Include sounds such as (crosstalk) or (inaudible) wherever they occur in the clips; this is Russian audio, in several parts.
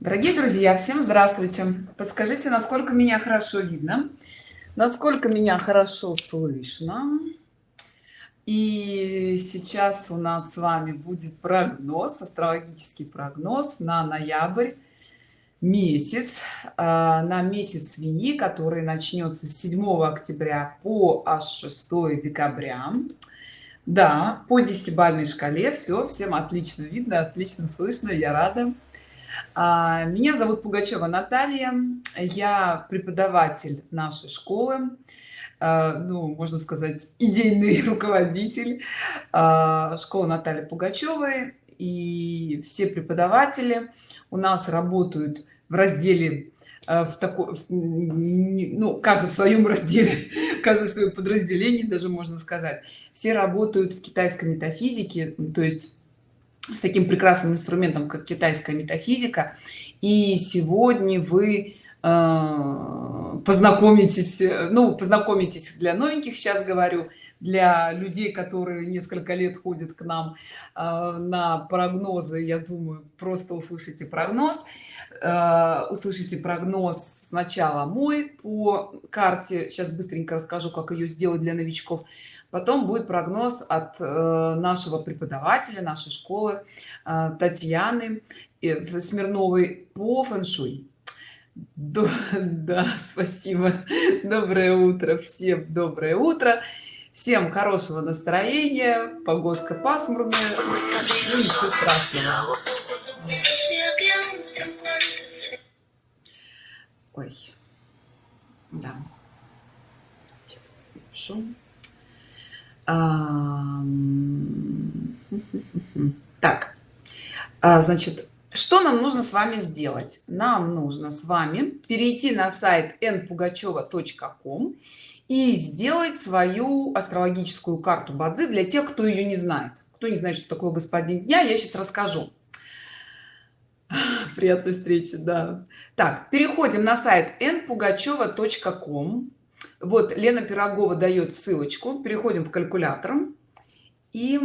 дорогие друзья всем здравствуйте. Подскажите насколько меня хорошо видно насколько меня хорошо слышно. И сейчас у нас с вами будет прогноз астрологический прогноз на ноябрь месяц а, на месяц свиньи который начнется с 7 октября по аж 6 декабря. Да по десятибальной шкале. Все всем отлично видно отлично слышно я рада меня зовут пугачева наталья. Я преподаватель нашей школы. А, ну можно сказать идейный (laughs) руководитель. А, школы натальи пугачевой. И все преподаватели у нас работают в разделе в такой ну каждый в своем разделе (laughs) каждый в своем подразделении даже можно сказать. Все работают в китайской метафизике. То есть с таким прекрасным инструментом как китайская метафизика. И сегодня вы э, познакомитесь ну познакомитесь для новеньких сейчас говорю для людей которые несколько лет ходят к нам э, на прогнозы. Я думаю просто услышите прогноз. Э, услышите прогноз сначала мой по карте. Сейчас быстренько расскажу как ее сделать для новичков потом будет прогноз от э, нашего преподавателя нашей школы э, татьяны э, смирновой по фэншуй. Да, (laughs) да спасибо. Доброе утро всем доброе утро. Всем хорошего настроения. Погодка пасмурная. Ну, ничего страшного. Ой. Да. Сейчас напишу так. А, значит что нам нужно с вами сделать? Нам нужно с вами перейти на сайт npugacheva.com и сделать свою астрологическую карту бадзи для тех кто ее не знает. Кто не знает что такое господин дня я сейчас расскажу. Приятной встречи да. Так переходим на сайт npugacheva.com вот лена пирогова дает ссылочку. Переходим в калькулятор и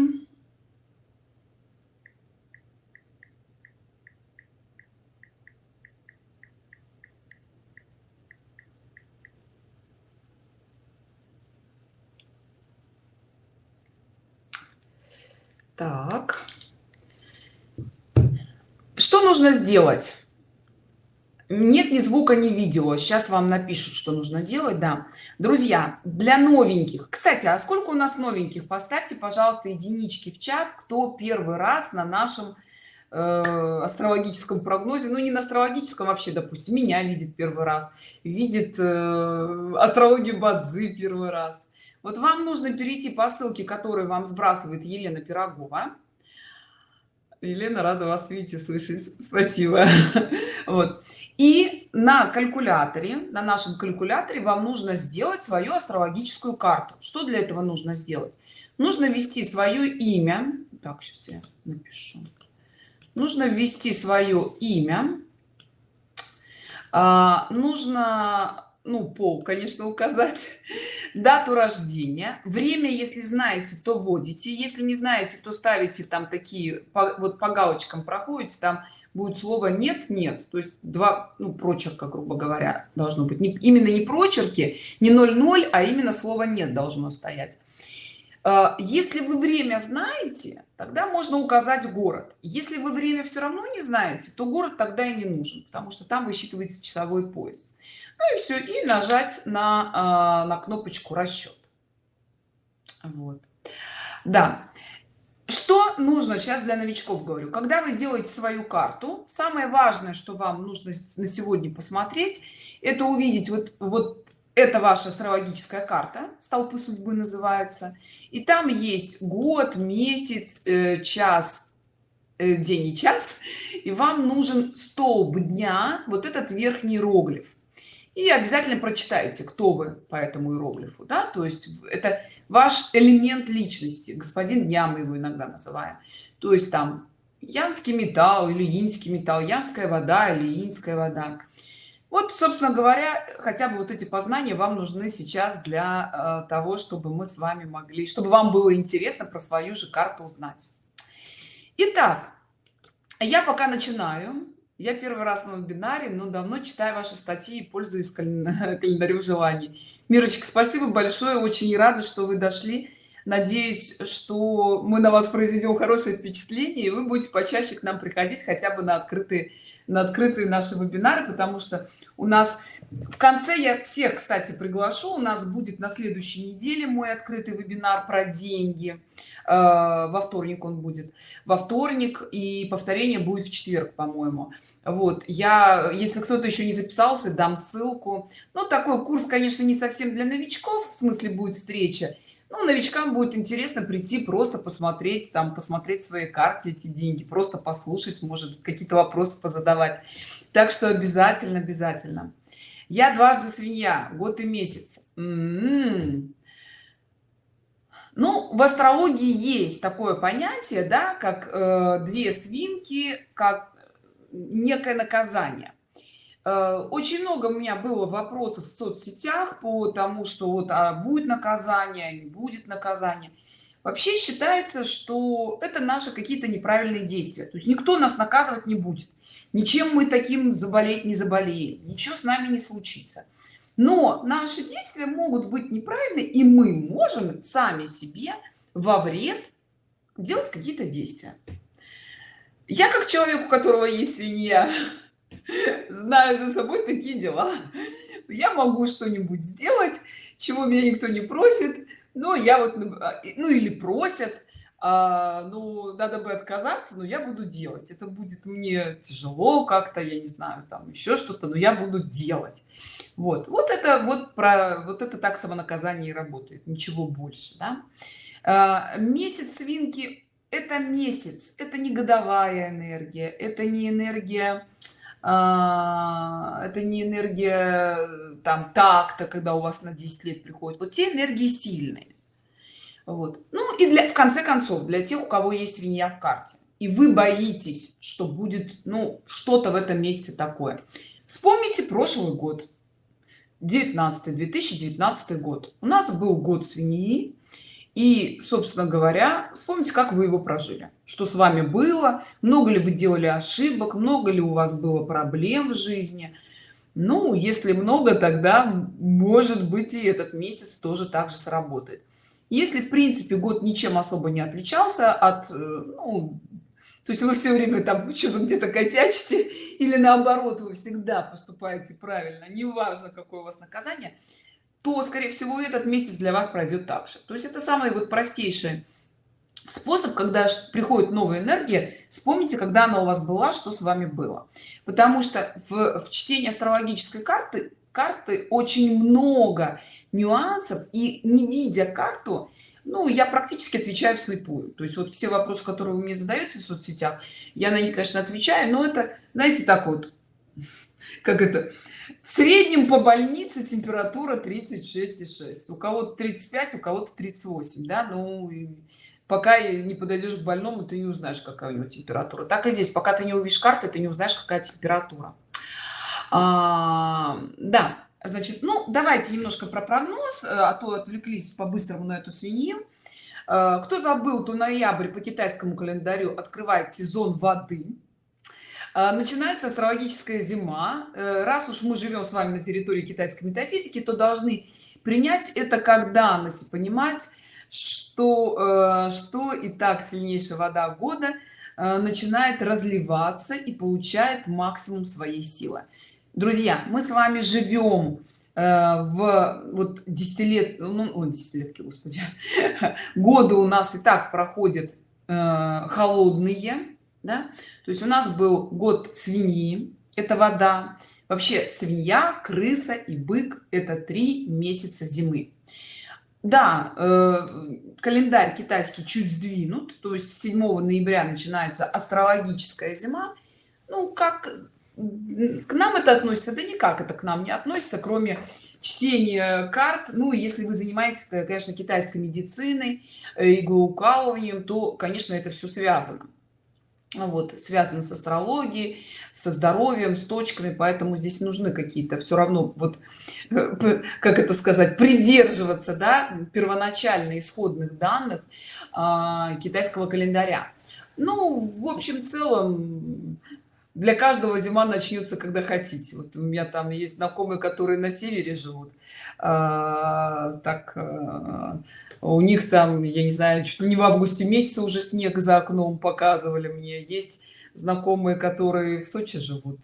так. Что нужно сделать нет ни звука ни видео. Сейчас вам напишут что нужно делать да. Друзья для новеньких. Кстати а сколько у нас новеньких? Поставьте пожалуйста единички в чат кто первый раз на нашем э, астрологическом прогнозе. Ну не на астрологическом вообще допустим меня видит первый раз видит э, астрологию бадзы первый раз. Вот вам нужно перейти по ссылке которую вам сбрасывает елена пирогова елена рада вас видеть и слышать. Спасибо. (laughs) Вот. И на калькуляторе на нашем калькуляторе вам нужно сделать свою астрологическую карту. Что для этого нужно сделать? Нужно ввести свое имя. Так сейчас я напишу. Нужно ввести свое имя. А, нужно ну пол конечно указать. (laughs) Дату рождения. Время если знаете то вводите если не знаете то ставите там такие по, вот по галочкам проходите там будет слово нет нет то есть два ну, прочерка грубо говоря должно быть. Не, именно не прочерки не 00 а именно слово нет должно стоять если вы время знаете тогда можно указать город. Если вы время все равно не знаете то город тогда и не нужен потому что там высчитывается часовой пояс. Ну и все и нажать на а, на кнопочку расчет вот. Да. Что нужно сейчас для новичков говорю. Когда вы сделаете свою карту самое важное что вам нужно на сегодня посмотреть это увидеть вот вот это ваша астрологическая карта столпы судьбы называется и там есть год месяц э, час э, день и час. И вам нужен столб дня вот этот верхний иероглиф. И обязательно прочитайте кто вы по этому иероглифу да? То есть это ваш элемент личности господин дня мы его иногда называем. То есть там янский металл или инский металл янская вода или инская вода вот собственно говоря хотя бы вот эти познания вам нужны сейчас для э, того чтобы мы с вами могли чтобы вам было интересно про свою же карту узнать. Итак, я пока начинаю. Я первый раз на вебинаре но давно читаю ваши статьи и пользуюсь (laughs) календарем желаний. Мирочка спасибо большое очень рада что вы дошли. Надеюсь что мы на вас произведем хорошее впечатление и вы будете почаще к нам приходить хотя бы на открытые на открытые наши вебинары потому что у нас в конце я всех кстати приглашу. У нас будет на следующей неделе мой открытый вебинар про деньги. Э, во вторник он будет. Во вторник и повторение будет в четверг по-моему. Вот я если кто-то еще не записался дам ссылку. Ну такой курс конечно не совсем для новичков в смысле будет встреча. Ну, новичкам будет интересно прийти просто посмотреть там посмотреть свои карте эти деньги просто послушать может какие-то вопросы позадавать так что обязательно обязательно. Я дважды свинья год и месяц. М -м -м. ну в астрологии есть такое понятие да как э, две свинки как некое наказание. Э, очень много у меня было вопросов в соцсетях по тому что вот а будет наказание не будет наказание вообще считается что это наши какие-то неправильные действия. То есть никто нас наказывать не будет ничем мы таким заболеть не заболеем ничего с нами не случится. Но наши действия могут быть неправильны и мы можем сами себе во вред делать какие-то действия. Я как человек у которого есть свинья (laughs) знаю за собой такие дела. Я могу что-нибудь сделать чего меня никто не просит но я вот а, ну или просят а, ну надо бы отказаться но я буду делать. Это будет мне тяжело как-то я не знаю там еще что-то но я буду делать. Вот вот это вот про вот это так самонаказание работает ничего больше да? а, месяц свинки это месяц это не годовая энергия это не энергия а, это не энергия там так-то когда у вас на 10 лет приходит. Вот те энергии сильные вот. Ну и для в конце концов для тех у кого есть свинья в карте. И вы боитесь что будет ну что-то в этом месяце такое. Вспомните прошлый год. 19 2019 год. У нас был год свиньи. И собственно говоря вспомните как вы его прожили. Что с вами было. Много ли вы делали ошибок. Много ли у вас было проблем в жизни. Ну если много тогда может быть и этот месяц тоже так же сработает если в принципе год ничем особо не отличался от э, ну, то есть вы все время там что-то где-то косячите (laughs) или наоборот вы всегда поступаете правильно неважно какое у вас наказание то скорее всего этот месяц для вас пройдет так же. То есть это самый вот простейший способ когда приходит новая энергия. Вспомните когда она у вас была что с вами было. Потому что в, в чтении астрологической карты карты очень много нюансов и не видя карту ну я практически отвечаю вслепую. То есть вот все вопросы которые вы мне задаете в соцсетях я на них конечно отвечаю но это знаете так вот (laughs) как это в среднем по больнице температура 36,6 у кого-то 35 у кого-то 38 да ну пока не подойдешь к больному ты не узнаешь какая у него температура. Так и здесь пока ты не увидишь карты ты не узнаешь какая температура а, да значит ну давайте немножко про прогноз э, а то отвлеклись по-быстрому на эту свинью. Э, кто забыл то ноябрь по китайскому календарю открывает сезон воды. А, начинается астрологическая зима. Э, раз уж мы живем с вами на территории китайской метафизики то должны принять это как данность понимать что э, что и так сильнейшая вода года э, начинает разливаться и получает максимум своей силы друзья мы с вами живем в вот десятилет ну десятилетки господи (laughs) годы у нас и так проходят холодные да? то есть у нас был год свиньи это вода. Вообще свинья крыса и бык это три месяца зимы. Да э, календарь китайский чуть сдвинут то есть 7 ноября начинается астрологическая зима. Ну как к нам это относится да никак это к нам не относится кроме чтения карт. Ну если вы занимаетесь конечно китайской медициной э, иглоукалыванием то конечно это все связано. Вот связано с астрологией со здоровьем с точками поэтому здесь нужны какие-то все равно вот э, как это сказать придерживаться да первоначально исходных данных э, китайского календаря. Ну в общем целом для каждого зима начнется когда хотите. Вот у меня там есть знакомые которые на севере живут. А, так а, у них там я не знаю что не в августе месяце уже снег за окном показывали мне. Есть знакомые которые в сочи живут.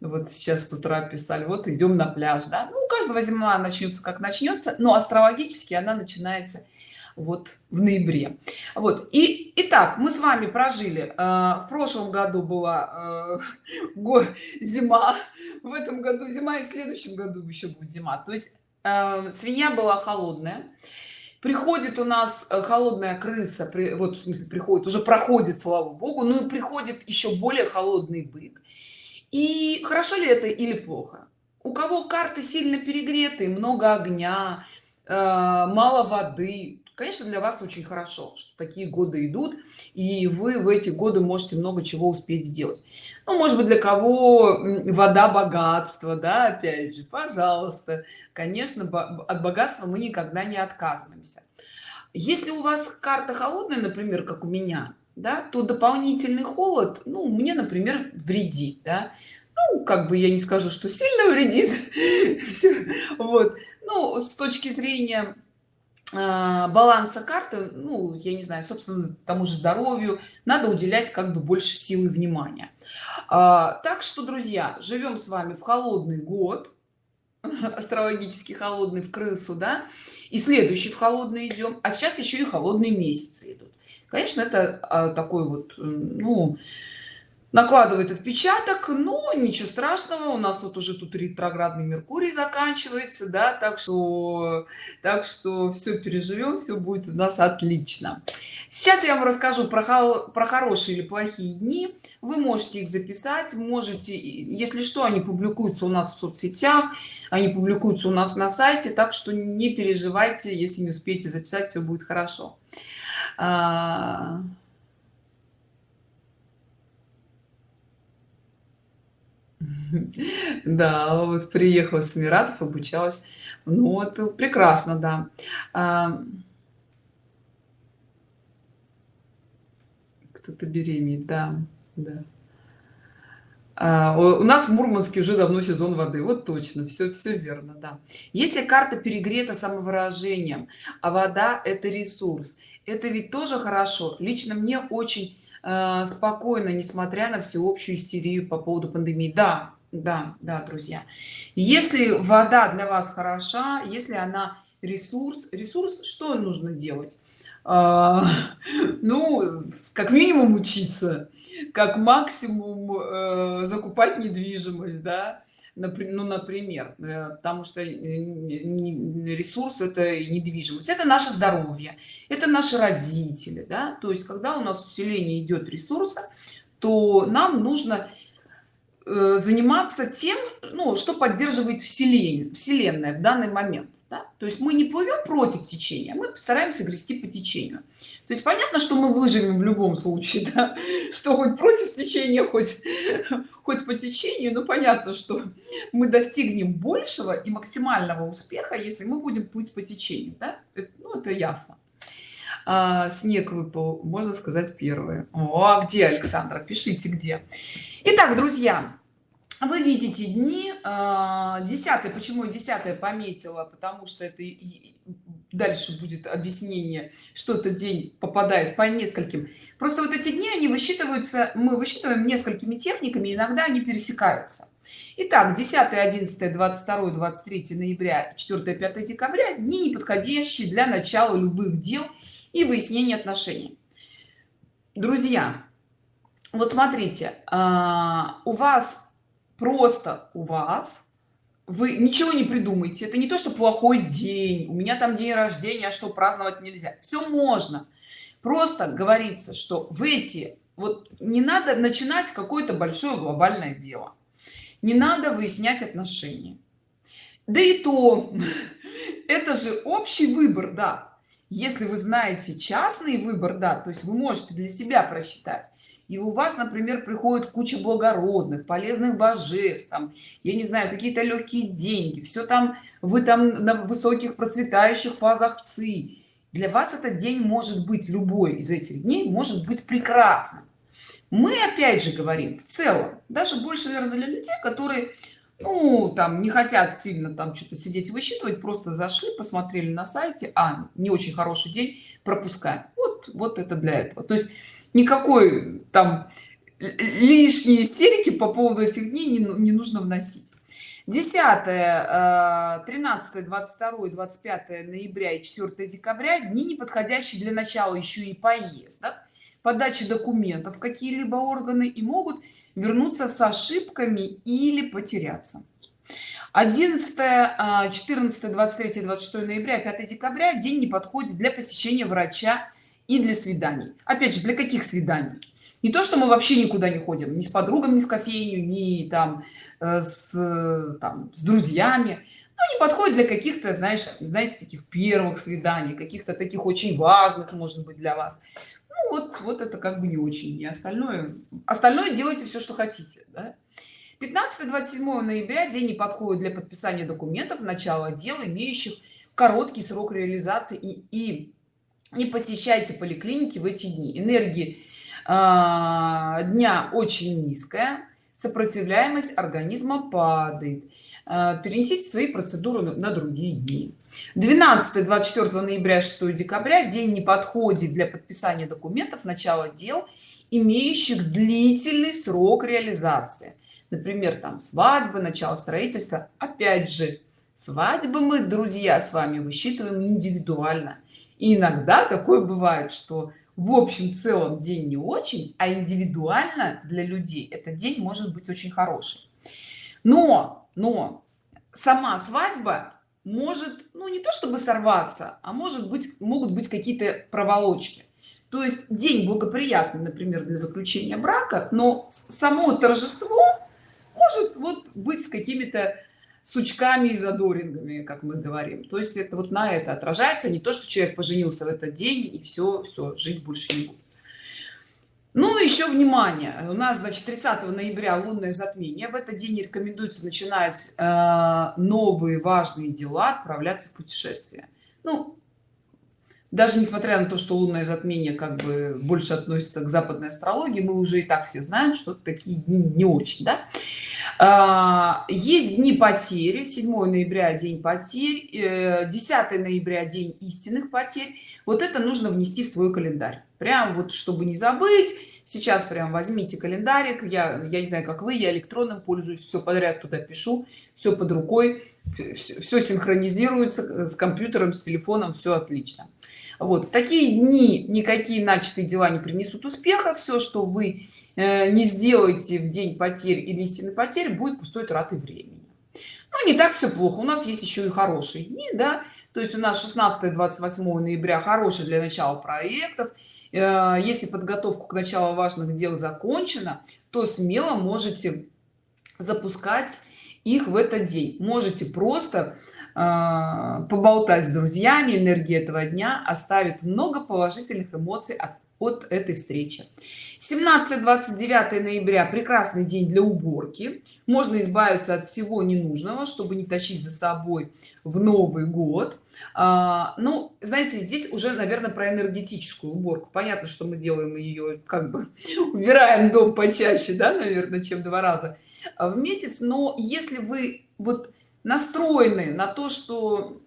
Вот сейчас с утра писали вот идем на пляж да ну, у каждого зима начнется как начнется но астрологически она начинается вот в ноябре. Вот. И итак мы с вами прожили э, в прошлом году была э, (laughs) зима в этом году зима и в следующем году еще будет зима. То есть э, свинья была холодная. Приходит у нас холодная крыса при, вот в смысле приходит уже проходит слава богу ну и приходит еще более холодный бык. И хорошо ли это или плохо? У кого карты сильно перегреты много огня мало воды конечно для вас очень хорошо что такие годы идут и вы в эти годы можете много чего успеть сделать. Ну может быть для кого вода богатство да опять же пожалуйста. Конечно от богатства мы никогда не отказываемся. Если у вас карта холодная например как у меня да то дополнительный холод ну мне например вредит да? ну, как бы я не скажу что сильно вредит (laughs) вот. Ну с точки зрения баланса карты ну я не знаю собственно тому же здоровью надо уделять как бы больше силы внимания. А, так что друзья живем с вами в холодный год (laughs) астрологически холодный в крысу да и следующий в холодный идем а сейчас еще и холодные месяцы идут. Конечно это а, такой вот ну накладывает отпечаток но ничего страшного у нас вот уже тут ретроградный меркурий заканчивается да так что так что все переживем все будет у нас отлично. Сейчас я вам расскажу про про хорошие или плохие дни. Вы можете их записать можете если что они публикуются у нас в соцсетях они публикуются у нас на сайте так что не переживайте если не успеете записать все будет хорошо (laughs) да вот приехала с эмиратов обучалась. Ну вот прекрасно да. А, кто-то беременеет да да. А, у нас в мурманске уже давно сезон воды вот точно все все верно да. Если карта перегрета самовыражением а вода это ресурс это ведь тоже хорошо. Лично мне очень э, спокойно несмотря на всеобщую истерию по поводу пандемии. Да да да друзья. Если вода для вас хороша если она ресурс ресурс что нужно делать? А, (laughs) ну как минимум учиться как максимум э, закупать недвижимость да ну например э, потому что э, ресурс это недвижимость это наше здоровье это наши родители да. То есть когда у нас усиление идет ресурса то нам нужно Э, заниматься тем ну что поддерживает вселенная вселенная в данный момент да? то есть мы не плывем против течения мы постараемся грести по течению то есть понятно что мы выживем в любом случае да? (laughs) что хоть против течения хоть (laughs) хоть по течению но понятно что мы достигнем большего и максимального успеха если мы будем плыть по течению да? это, ну, это ясно а, снег выпал можно сказать первое о а где александра пишите где Итак, друзья, вы видите дни 10 а, почему 10 пометила? Потому что это дальше будет объяснение что этот день попадает по нескольким. Просто вот эти дни они высчитываются мы высчитываем несколькими техниками иногда они пересекаются. Итак, 10 11 22 23 ноября 4 5 декабря дни неподходящие для начала любых дел и выяснения отношений. Друзья вот смотрите а, у вас просто у вас вы ничего не придумайте это не то что плохой день у меня там день рождения а что праздновать нельзя. Все можно. Просто говорится что в эти вот не надо начинать какое-то большое глобальное дело. Не надо выяснять отношения. Да и то (laughs) это же общий выбор да. Если вы знаете частный выбор да то есть вы можете для себя просчитать и у вас например приходит куча благородных полезных божеств там я не знаю какие-то легкие деньги все там вы там на высоких процветающих фазах ци. Для вас этот день может быть любой из этих дней может быть прекрасным. Мы опять же говорим в целом даже больше наверное для людей которые ну там не хотят сильно там что-то сидеть высчитывать просто зашли посмотрели на сайте а не очень хороший день пропускаем вот вот это для этого. То есть никакой там лишние истерики по поводу этих дней не, не нужно вносить. 10 13 22 25 ноября и 4 декабря дни не подходящие для начала еще и поездок. Подачи документов какие-либо органы и могут вернуться с ошибками или потеряться. 11 14 23 26 ноября 5 декабря день не подходит для посещения врача и для свиданий. Опять же для каких свиданий? Не то что мы вообще никуда не ходим ни с подругами в кофейню ни там э, с там с друзьями. Но не подходит для каких-то знаешь знаете таких первых свиданий каких-то таких очень важных может быть для вас. Ну, вот вот это как бы не очень. Не остальное остальное делайте все что хотите да? 15-27 ноября день не подходит для подписания документов начала дел имеющих короткий срок реализации и, и не посещайте поликлиники в эти дни. Энергии а, дня очень низкая сопротивляемость организма падает. А, перенесите свои процедуры на другие дни. 12 24 ноября 6 декабря день не подходит для подписания документов начала дел имеющих длительный срок реализации. Например там свадьбы начало строительства. Опять же свадьбы мы друзья с вами высчитываем индивидуально и иногда такое бывает что в общем целом день не очень а индивидуально для людей этот день может быть очень хороший. Но но сама свадьба может ну не то чтобы сорваться а может быть могут быть какие-то проволочки. То есть день благоприятный например для заключения брака но само торжество может вот быть с какими-то сучками и задорингами как мы говорим. То есть это вот на это отражается. Не то что человек поженился в этот день и все все жить больше не будет. Ну еще внимание. У нас значит 30 ноября лунное затмение. В этот день рекомендуется начинать э, новые важные дела отправляться в путешествие ну даже несмотря на то что лунное затмение как бы больше относится к западной астрологии мы уже и так все знаем что такие дни не очень да? А, есть дни потери 7 ноября день потерь 10 э, ноября день истинных потерь. Вот это нужно внести в свой календарь. Прям вот чтобы не забыть сейчас прям возьмите календарик. Я я не знаю как вы я электронным пользуюсь все подряд туда пишу все под рукой все, все синхронизируется с компьютером с телефоном все отлично. Вот в такие дни никакие начатые дела не принесут успеха все что вы Э, не сделаете в день потерь или истинной потери будет пустой тратой времени. Ну не так все плохо. У нас есть еще и хорошие дни да. То есть у нас 16 28 ноября хороший для начала проектов. Э, если подготовку к началу важных дел закончена то смело можете запускать их в этот день. Можете просто э, поболтать с друзьями энергия этого дня оставит много положительных эмоций от от этой встречи. 17 29 ноября прекрасный день для уборки. Можно избавиться от всего ненужного чтобы не тащить за собой в новый год. А, ну знаете здесь уже наверное про энергетическую уборку. Понятно что мы делаем ее как бы (laughs) убираем дом почаще да наверное чем два раза в месяц. Но если вы вот настроены на то что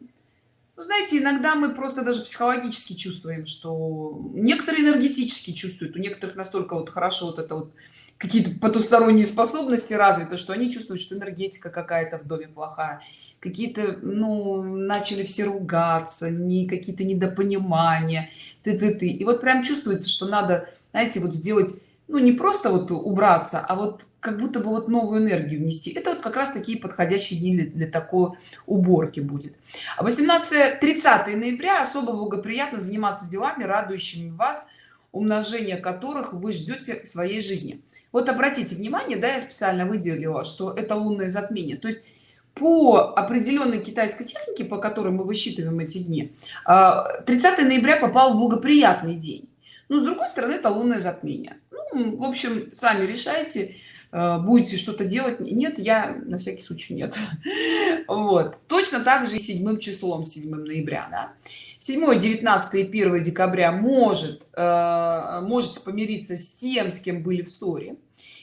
вы знаете иногда мы просто даже психологически чувствуем что некоторые энергетически чувствуют у некоторых настолько вот хорошо вот это вот какие-то потусторонние способности развиты что они чувствуют что энергетика какая-то в доме плохая. Какие-то ну начали все ругаться не какие-то недопонимания ты ты ты и вот прям чувствуется что надо знаете вот сделать ну не просто вот убраться а вот как будто бы вот новую энергию внести. Это вот как раз такие подходящие дни для, для такой уборки будет. 18 30 ноября. Особо благоприятно заниматься делами радующими вас умножение которых вы ждете в своей жизни. Вот обратите внимание да я специально выделила что это лунное затмение. То есть по определенной китайской технике по которой мы высчитываем эти дни 30 а, ноября попал в благоприятный день. Но с другой стороны это лунное затмение ну, в общем сами решайте э, будете что-то делать нет я на всякий случай нет. (laughs) Вот. Точно так же и седьмым числом 7 ноября да? 7 19 и 1 декабря может э, можете помириться с тем с кем были в ссоре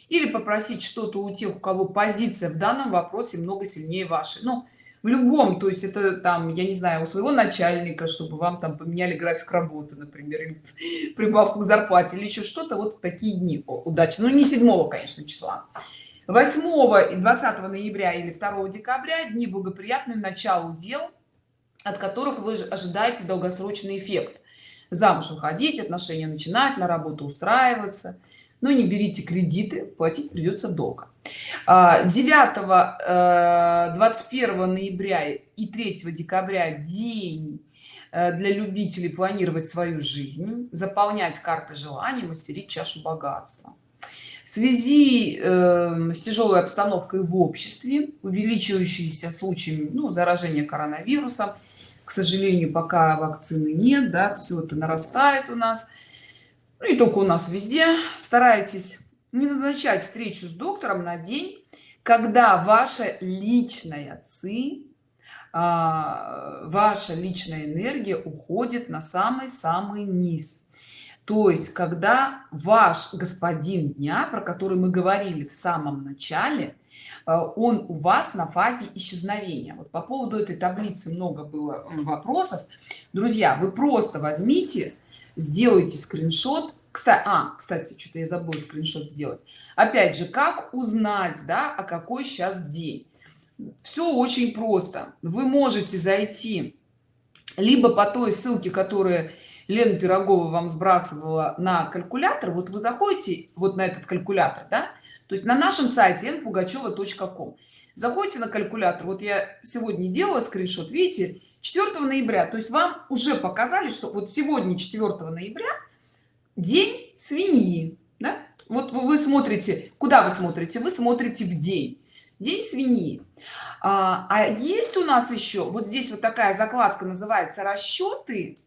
или попросить что-то у тех у кого позиция в данном вопросе много сильнее вашей. Ну в любом то есть это там я не знаю у своего начальника чтобы вам там поменяли график работы например (laughs) прибавку к зарплате или еще что-то вот в такие дни. Удачи. Ну не 7 конечно числа. 8 и 20 ноября или 2 декабря дни благоприятные началу дел от которых вы ожидаете долгосрочный эффект. Замуж уходить отношения начинать на работу устраиваться но не берите кредиты платить придется долго. 9 21 э, ноября и 3 декабря день э, для любителей планировать свою жизнь заполнять карты желаний мастерить чашу богатства. В связи э, с тяжелой обстановкой в обществе увеличивающиеся случаями ну, заражения коронавирусом к сожалению пока вакцины нет да все это нарастает у нас ну, и только у нас везде. Старайтесь не назначать встречу с доктором на день когда ваша личная ци а, ваша личная энергия уходит на самый-самый низ. То есть когда ваш господин дня про который мы говорили в самом начале а, он у вас на фазе исчезновения. Вот по поводу этой таблицы много было вопросов. Друзья вы просто возьмите сделайте скриншот. Кстати а кстати что-то я забыл скриншот сделать. Опять же как узнать да а какой сейчас день? Все очень просто. Вы можете зайти либо по той ссылке которая лена пирогова вам сбрасывала на калькулятор. Вот вы заходите вот на этот калькулятор да? То есть на нашем сайте npugacheva.com заходите на калькулятор. Вот я сегодня делала скриншот. Видите 4 ноября. То есть вам уже показали что вот сегодня 4 ноября день свиньи да? вот вы смотрите куда вы смотрите? Вы смотрите в день. День свиньи. А, а есть у нас еще вот здесь вот такая закладка называется расчеты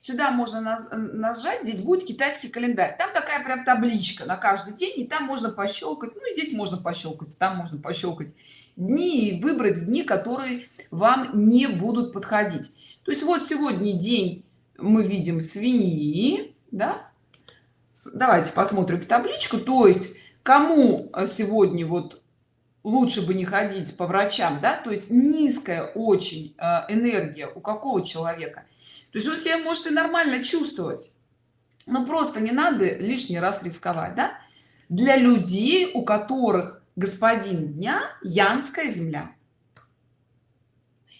сюда можно нажать здесь будет китайский календарь. Там такая прям табличка на каждый день и там можно пощелкать ну здесь можно пощелкать там можно пощелкать дни и выбрать дни которые вам не будут подходить. То есть вот сегодня день мы видим свиньи да? Давайте посмотрим в табличку. То есть кому э, сегодня вот лучше бы не ходить по врачам да? То есть низкая очень э, энергия у какого человека. То есть он себя может и нормально чувствовать но просто не надо лишний раз рисковать да? для людей у которых господин дня янская земля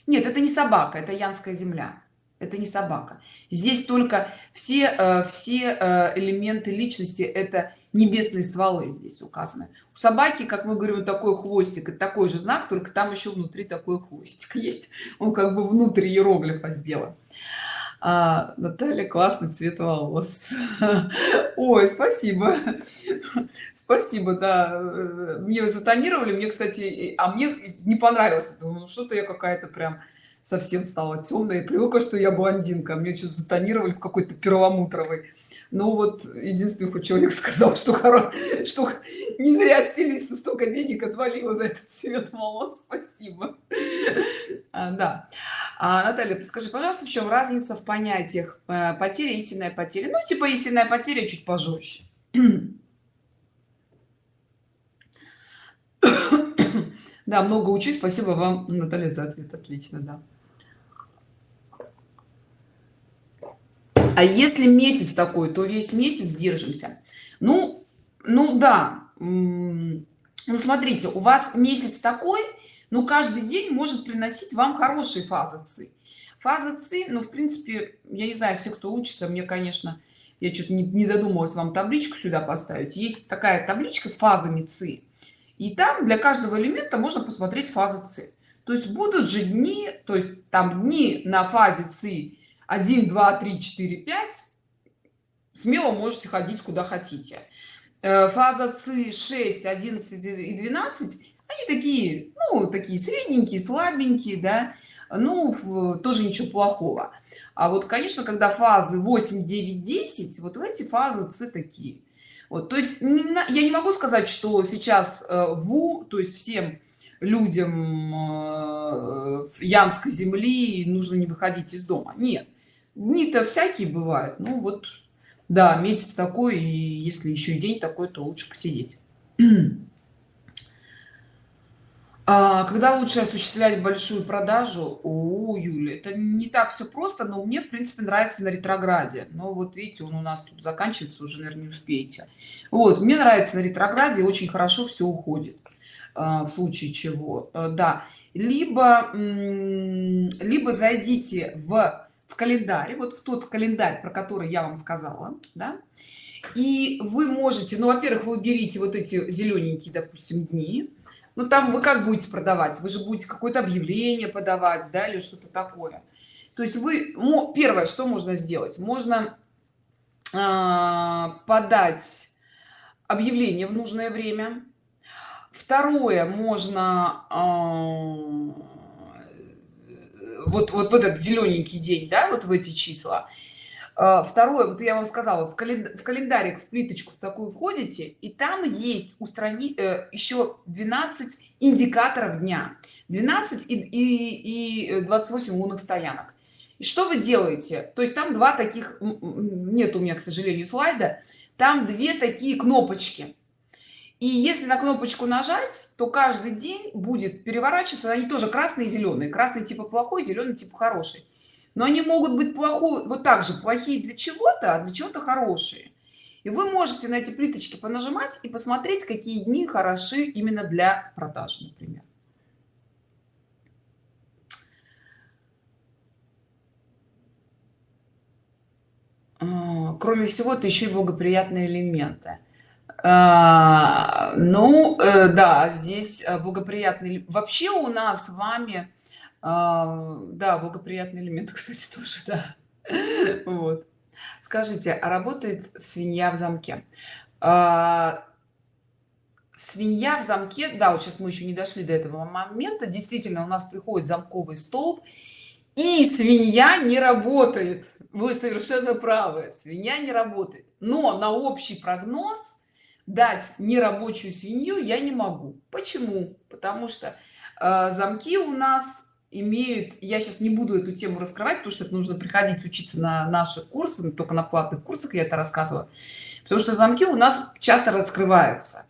нет это не собака это янская земля. Это не собака. Здесь только все э, все э, элементы личности это небесные стволы здесь указаны. У собаки как мы говорим такой хвостик это такой же знак только там еще внутри такой хвостик (laughs) есть. Он как бы внутри иероглифа сделан а, Наталья классный цвет волос. (laughs) Ой спасибо. Спасибо да. Мне затонировали мне кстати а мне не понравилось ну, что-то я какая-то прям совсем стала темная привыкла что я блондинка. Мне что-то затонировали в какой-то перламутровый ну вот единственный хоть человек сказал что хоро... что не зря стилисту столько денег отвалило за этот цвет волос. Спасибо. А, да. А, наталья скажи пожалуйста в чем разница в понятиях э, потеря истинная потеря? Ну типа истинная потеря чуть пожестче. (coughs) Да много учусь. Спасибо вам наталья за ответ. Отлично да а если месяц такой то весь месяц держимся. Ну ну да ну смотрите у вас месяц такой ну каждый день может приносить вам хорошие фазы ци. Фаза ци ну в принципе я не знаю все кто учится мне конечно я что-то не, не додумалась вам табличку сюда поставить. Есть такая табличка с фазами ци и там для каждого элемента можно посмотреть фазы ци. То есть будут же дни то есть там дни на фазе ци 1 2 3 4 5 смело можете ходить куда хотите. Э, фаза ци 6 11 и 12 они такие ну такие средненькие слабенькие да. Ну тоже ничего плохого. А вот конечно когда фазы 8 9 10 вот в эти фазы ци такие. Вот то есть я не могу сказать что сейчас э, ву то есть всем людям э, янской земли нужно не выходить из дома. Нет дни-то всякие бывают. Ну вот да месяц такой и если еще и день такой то лучше посидеть. А, когда лучше осуществлять большую продажу? У юли это не так все просто но мне в принципе нравится на ретрограде. Но вот видите он у нас тут заканчивается уже наверное не успеете. Вот мне нравится на ретрограде очень хорошо все уходит а, в случае чего. Э, да. Либо либо зайдите в в календарь вот в тот календарь про который я вам сказала да. И вы можете ну во-первых вы берите вот эти зелененькие допустим дни. Ну там вы как будете продавать? Вы же будете какое-то объявление подавать да или что-то такое. То есть вы первое что можно сделать? Можно э, подать объявление в нужное время. Второе можно э, вот вот в этот зелененький день да вот в эти числа. А, второе вот я вам сказала в, календарь в календарик в плиточку в такую входите и там есть устранить э, еще 12 индикаторов дня. 12 и, и, и 28 лунных стоянок. И что вы делаете? То есть там два таких нет у меня к сожалению слайда. Там две такие кнопочки и если на кнопочку нажать то каждый день будет переворачиваться. Они тоже красные и зеленые. Красный типа плохой зеленый типа хороший. Но они могут быть плохой вот так же плохие для чего-то а для чего-то хорошие. И вы можете на эти плиточки понажимать и посмотреть какие дни хороши именно для продаж например. А, кроме всего то еще и благоприятные элементы а, ну э, да здесь э, благоприятный вообще у нас с вами а, да благоприятный элемент (laughs) кстати тоже да. Вот. Скажите а работает свинья в замке? А, свинья в замке да вот сейчас мы еще не дошли до этого момента. Действительно у нас приходит замковый столб и свинья не работает. Вы совершенно правы свинья не работает. Но на общий прогноз дать нерабочую свинью я не могу. Почему? Потому что э, замки у нас имеют я сейчас не буду эту тему раскрывать потому что это нужно приходить учиться на наши курсы только на платных курсах я это рассказываю потому что замки у нас часто раскрываются.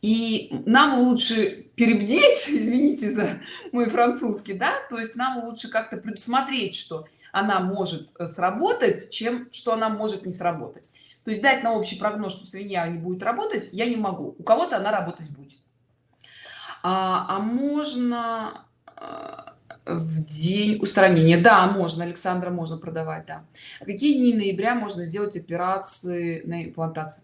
И нам лучше перебдеть (laughs) извините за мой французский да то есть нам лучше как-то предусмотреть что она может сработать чем что она может не сработать то есть дать на общий прогноз что свинья не будет работать я не могу. У кого-то она работать будет. А, а можно а, в день устранения? Да можно александра можно продавать да. А какие дни ноября можно сделать операции на имплантации?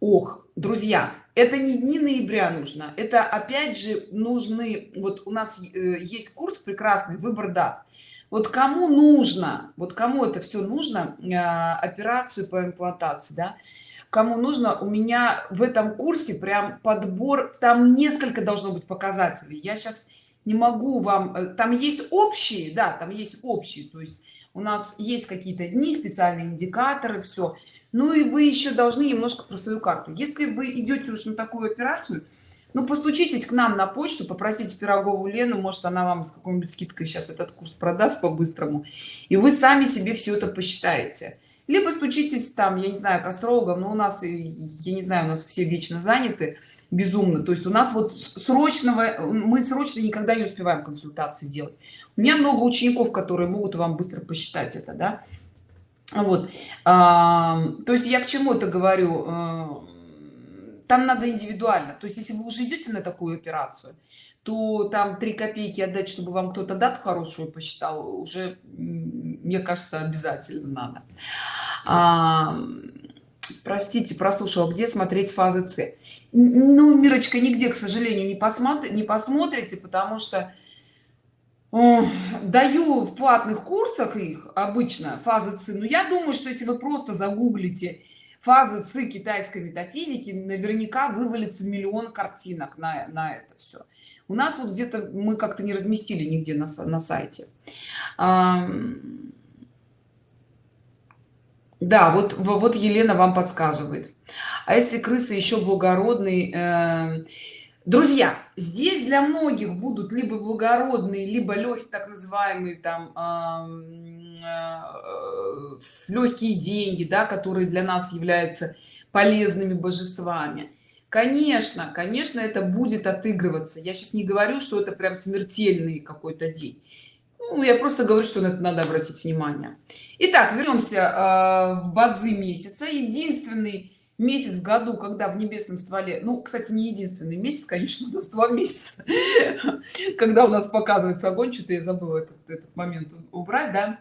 Ох друзья это не дни ноября нужно это опять же нужны вот у нас э, есть курс прекрасный выбор дат вот кому нужно вот кому это все нужно э, операцию по имплантации да? Кому нужно у меня в этом курсе прям подбор там несколько должно быть показателей. Я сейчас не могу вам э, там есть общие да там есть общие. То есть у нас есть какие-то дни специальные индикаторы все ну и вы еще должны немножко про свою карту. Если вы идете уж на такую операцию ну постучитесь к нам на почту попросите пирогову лену может она вам с какой-нибудь скидкой сейчас этот курс продаст по-быстрому и вы сами себе все это посчитаете. Либо стучитесь там я не знаю к астрологам но у нас я не знаю у нас все вечно заняты безумно. То есть у нас вот срочного мы срочно никогда не успеваем консультации делать. У меня много учеников которые могут вам быстро посчитать это да. Вот. А, то есть я к чему это говорю? А, там надо индивидуально. То есть если вы уже идете на такую операцию то там 3 копейки отдать чтобы вам кто-то дату хорошую посчитал уже мне кажется обязательно надо. А, простите прослушала где смотреть фазы с? Ну мирочка нигде к сожалению не посмотрите не посмотрите потому что даю в платных курсах их обычно фазы ци но я думаю что если вы просто загуглите фазы ци китайской метафизики наверняка вывалится миллион картинок на, на это все у нас вот где-то мы как-то не разместили нигде на, на сайте. Да вот вот елена вам подсказывает. А если крысы еще благородный э, друзья здесь для многих будут либо благородные либо легкие так называемые там э, э, легкие деньги да которые для нас являются полезными божествами. Конечно конечно это будет отыгрываться. Я сейчас не говорю что это прям смертельный какой-то день. Ну, я просто говорю что на это надо обратить внимание. Итак, вернемся э, в бадзи месяца. Единственный месяц в году когда в небесном стволе ну кстати не единственный месяц конечно у нас два месяца. (laughs) Когда у нас показывается огонь что-то я забыла этот, этот момент убрать да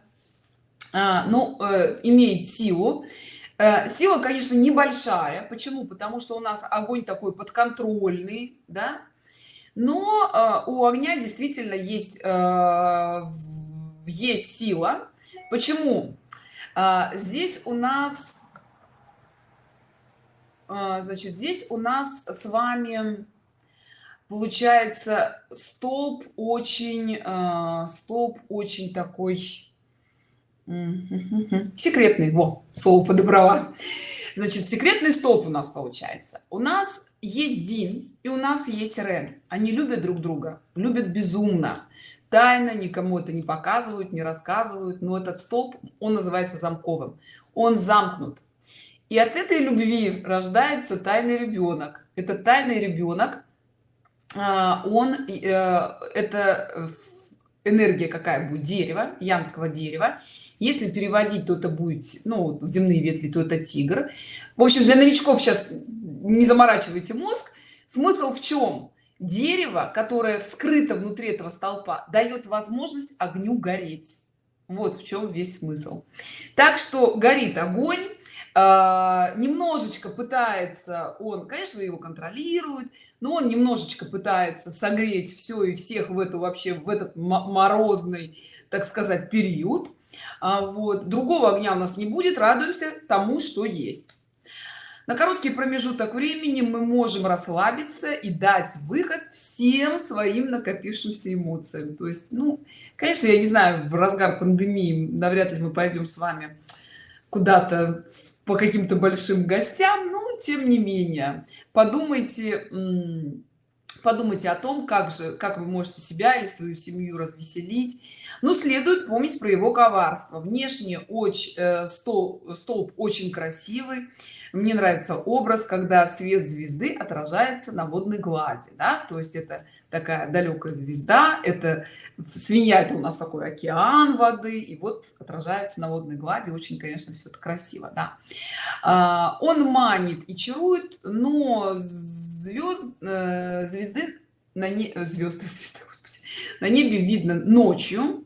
ну э, имеет силу. Э, сила конечно небольшая. Почему? Потому что у нас огонь такой подконтрольный да? Но э, у огня действительно есть есть сила. Почему? А, здесь у нас а, значит здесь у нас с вами получается столб очень а, столб очень такой секретный. Во слово подобрала. Значит секретный столб у нас получается. У нас есть дин и у нас есть рен. Они любят друг друга любят безумно. Тайно никому это не показывают не рассказывают но этот столб он называется замковым. Он замкнут. И от этой любви рождается тайный ребенок. Это тайный ребенок а, он э, это энергия какая будет? Дерева янского дерева если переводить то это будет ну в земные ветви то это тигр. В общем для новичков сейчас не заморачивайте мозг. Смысл в чем? Дерево которое вскрыто внутри этого столпа дает возможность огню гореть. Вот в чем весь смысл. Так что горит огонь э, немножечко пытается он конечно его контролирует но он немножечко пытается согреть все и всех в эту вообще в этот морозный так сказать период. а вот. Другого огня у нас не будет радуемся тому что есть. На короткий промежуток времени мы можем расслабиться и дать выход всем своим накопившимся эмоциям. То есть ну конечно я не знаю в разгар пандемии навряд ли мы пойдем с вами куда-то по каким-то большим гостям но тем не менее. Подумайте подумайте о том как же как вы можете себя или свою семью развеселить. Но следует помнить про его коварство. Внешне очень э, стол, столб очень красивый. Мне нравится образ когда свет звезды отражается на водной глади да? то есть это такая далекая звезда это свинья это у нас такой океан воды и вот отражается на водной глади. Очень конечно все это красиво да. А, он манит и чарует но звезд э, звезды на не звезды (laughs) звезды господи на небе видно ночью.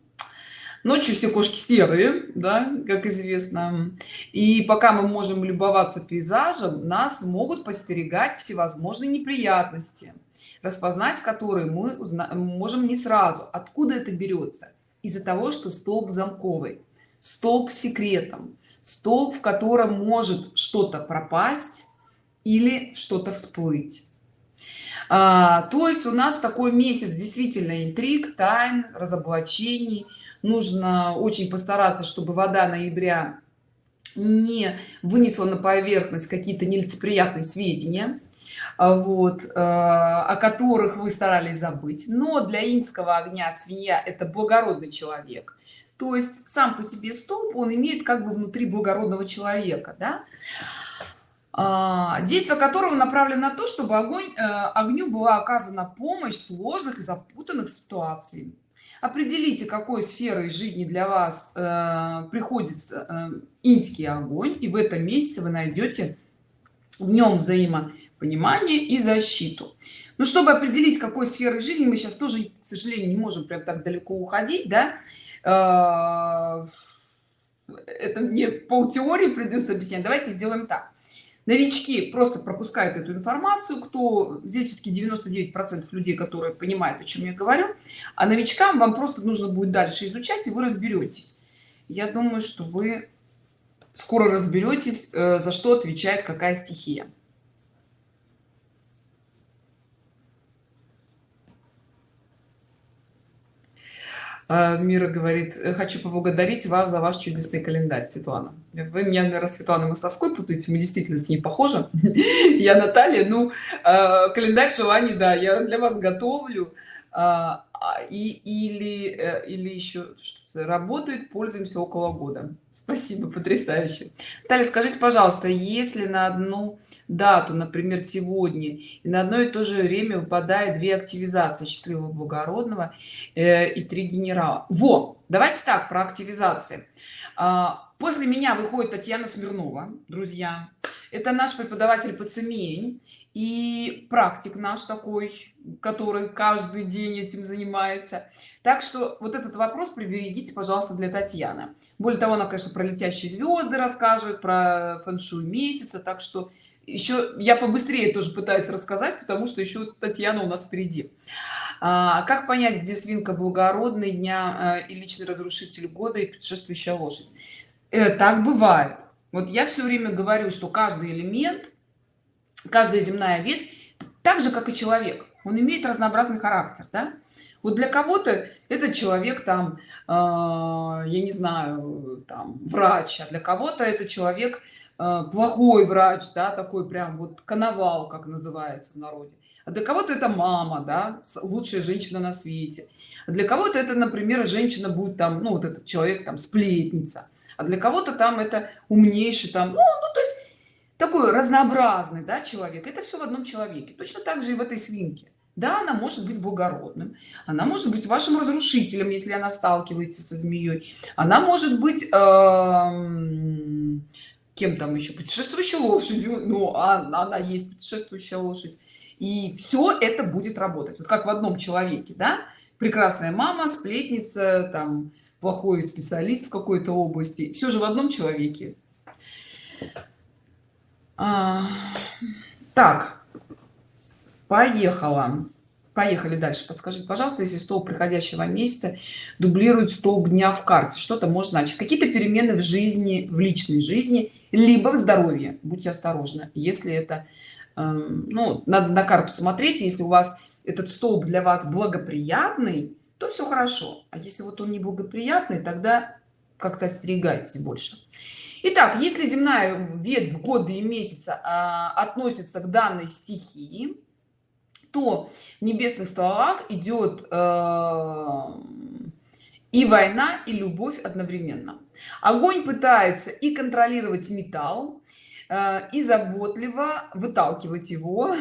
Ночью все кошки серые да как известно. И пока мы можем любоваться пейзажем нас могут постерегать всевозможные неприятности распознать которые мы можем не сразу. Откуда это берется из-за того что столб замковый столб секретом столб в котором может что-то пропасть или что-то всплыть а, то есть у нас такой месяц действительно интриг тайн разоблачений. Нужно очень постараться чтобы вода ноября не вынесла на поверхность какие-то нелицеприятные сведения а, вот э, о которых вы старались забыть. Но для инского огня свинья это благородный человек. То есть сам по себе столб он имеет как бы внутри благородного человека да? А, действие которого направлено на то чтобы огонь э, огню была оказана помощь в сложных и запутанных ситуациях определите какой сферой жизни для вас э, приходится э, инский огонь и в этом месяце вы найдете в нем взаимопонимание и защиту. Но чтобы определить какой сферы жизни мы сейчас тоже к сожалению не можем прям так далеко уходить да? Это мне пол теории придется объяснять. Давайте сделаем так новички просто пропускают эту информацию кто здесь все-таки 99 процентов людей которые понимают о чем я говорю а новичкам вам просто нужно будет дальше изучать и вы разберетесь я думаю что вы скоро разберетесь э, за что отвечает какая стихия мира говорит хочу поблагодарить вас за ваш чудесный календарь светлана вы меня наверное светлана мостовской путаете мы действительно с ней похожи. (laughs) Я наталья ну а, календарь желаний да я для вас готовлю. А, и или э, или еще работает пользуемся около года. Спасибо потрясающе. Таля скажите пожалуйста если на одну дату например сегодня. И на одно и то же время выпадает две активизации счастливого благородного э, и три генерала во! Давайте так про активизации. А, после меня выходит татьяна смирнова друзья. Это наш преподаватель по цемень и практик наш такой который каждый день этим занимается. Так что вот этот вопрос приберегите пожалуйста для татьяны. Более того она конечно про летящие звезды расскажет про фэн-шуй месяца так что еще я побыстрее тоже пытаюсь рассказать потому что еще татьяна у нас впереди. А, как понять где свинка благородный дня а, и личный разрушитель года и предшествующая лошадь? Э, так бывает. Вот я все время говорю что каждый элемент каждая земная ветвь так же как и человек он имеет разнообразный характер да? вот для кого-то этот человек там э, я не знаю там врач а для кого-то это человек плохой врач да такой прям вот коновал как называется в народе. А для кого-то это мама да лучшая женщина на свете. А для кого-то это например женщина будет там ну вот этот человек там сплетница. А для кого-то там это умнейший там ну, ну то есть такой разнообразный да человек. Это все в одном человеке. Точно так же и в этой свинке. Да она может быть благородным она может быть вашим разрушителем если она сталкивается со змеей она может быть э кем там еще путешествующей лошадью. Ну а она есть путешествующая лошадь. И все это будет работать. Вот как в одном человеке да? Прекрасная мама сплетница там плохой специалист в какой-то области. Все же в одном человеке. А, так. Поехала поехали дальше. Подскажите пожалуйста если столб приходящего месяца дублирует столб дня в карте что-то может значить какие-то перемены в жизни в личной жизни либо в здоровье? Будьте осторожны если это эм, ну надо на карту смотреть если у вас этот столб для вас благоприятный то все хорошо. А если вот он неблагоприятный тогда как-то остерегайтесь больше. Итак, если земная ветвь года и месяца а, относится к данной стихии то в небесных столах идет э, и война и любовь одновременно. Огонь пытается и контролировать металл э, и заботливо выталкивать его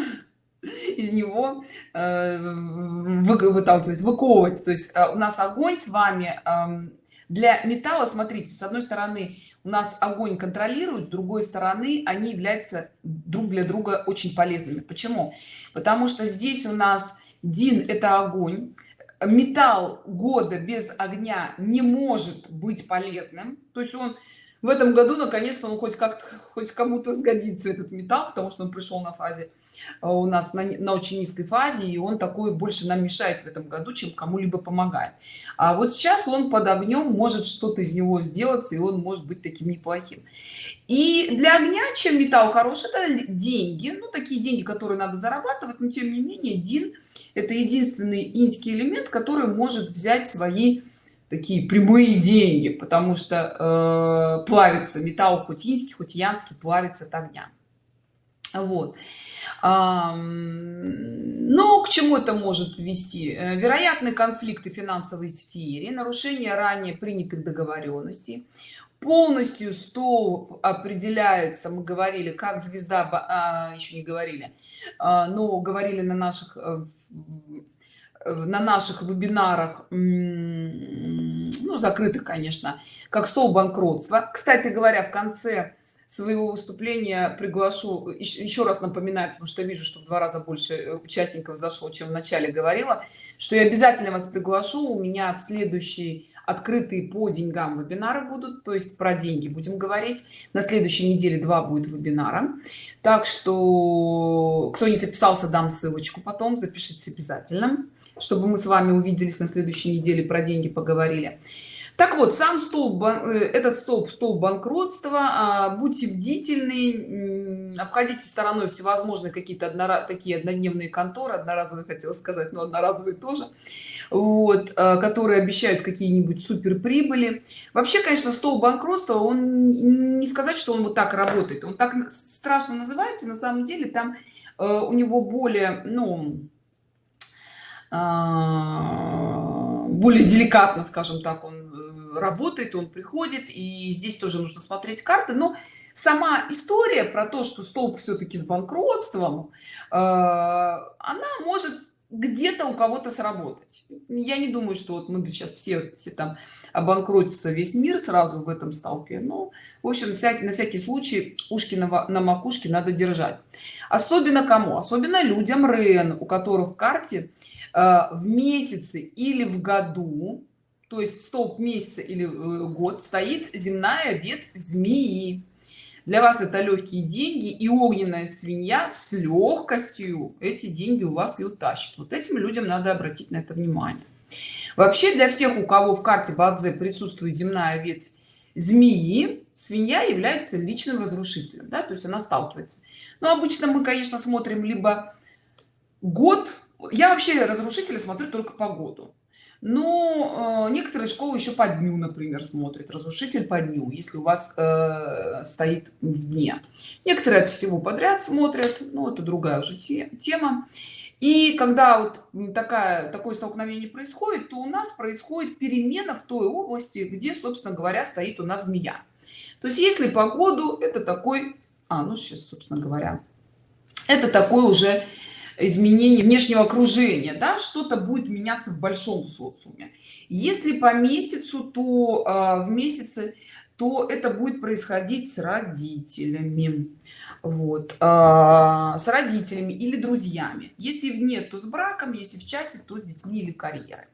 (laughs) из него э, выталкивать выковывать. То есть э, у нас огонь с вами эм, для металла смотрите с одной стороны нас огонь контролирует с другой стороны они являются друг для друга очень полезными. Почему? Потому что здесь у нас дин это огонь. Металл года без огня не может быть полезным. То есть он в этом году наконец-то он хоть как-то хоть кому-то сгодится этот металл потому что он пришел на фазе у нас на, на очень низкой фазе и он такой больше нам мешает в этом году чем кому-либо помогает а вот сейчас он под огнем может что-то из него сделаться и он может быть таким неплохим. И для огня чем металл хороший это деньги. Ну такие деньги которые надо зарабатывать но тем не менее дин это единственный инский элемент который может взять свои такие прямые деньги потому что э, плавится металл хоть инский хоть янский плавится от огня. Вот но ну, к чему это может вести? Э, вероятные конфликты в финансовой сфере нарушение ранее принятых договоренностей. Полностью стол определяется мы говорили как звезда а, еще не говорили а, но говорили на наших э, на наших вебинарах ну закрытых конечно как стол банкротства. Кстати говоря в конце своего выступления приглашу еще раз напоминаю потому что вижу что в два раза больше э, участников зашло чем в начале говорила что я обязательно вас приглашу. У меня в следующий открытые по деньгам вебинары будут то есть про деньги будем говорить. На следующей неделе два будет вебинара. Так что кто не записался дам ссылочку потом запишитесь обязательно чтобы мы с вами увиделись на следующей неделе про деньги поговорили так вот сам столб э, этот столб столб банкротства а, будьте бдительны обходите стороной всевозможные какие-то однора такие однодневные конторы одноразовые хотела сказать но одноразовые тоже вот а, которые обещают какие-нибудь супер прибыли вообще конечно столб банкротства он не сказать что он вот так работает. Он так страшно называется. На самом деле там э, у него более ну а, более деликатно скажем так он работает он приходит и здесь тоже нужно смотреть карты. Но сама история про то что столб все-таки с банкротством э, она может где-то у кого-то сработать. Я не думаю что вот мы сейчас все все там обанкротится весь мир сразу в этом столпе но в общем всякий на всякий случай ушки на, на макушке надо держать. Особенно кому? Особенно людям рен у которых в карте э, в месяце или в году то есть столб месяца или э, год стоит земная ветвь змеи. Для вас это легкие деньги и огненная свинья с легкостью эти деньги у вас и утащит вот этим людям надо обратить на это внимание. Вообще для всех у кого в карте бадзе присутствует земная ветвь змеи свинья является личным разрушителем да? то есть она сталкивается. Но обычно мы конечно смотрим либо год. Я вообще разрушители смотрю только по году но э, некоторые школы еще по дню например смотрят. Разрушитель по дню если у вас э, стоит в дне. Некоторые от всего подряд смотрят ну это другая уже тема. И когда вот такая такое столкновение происходит то у нас происходит перемена в той области где собственно говоря стоит у нас змея. То есть если по году это такой а ну сейчас собственно говоря это такой уже изменение внешнего окружения да что-то будет меняться в большом социуме. Если по месяцу то э, в месяце то это будет происходить с родителями. Вот э, с родителями или друзьями. Если нет то с браком если в часе то с детьми или карьерой.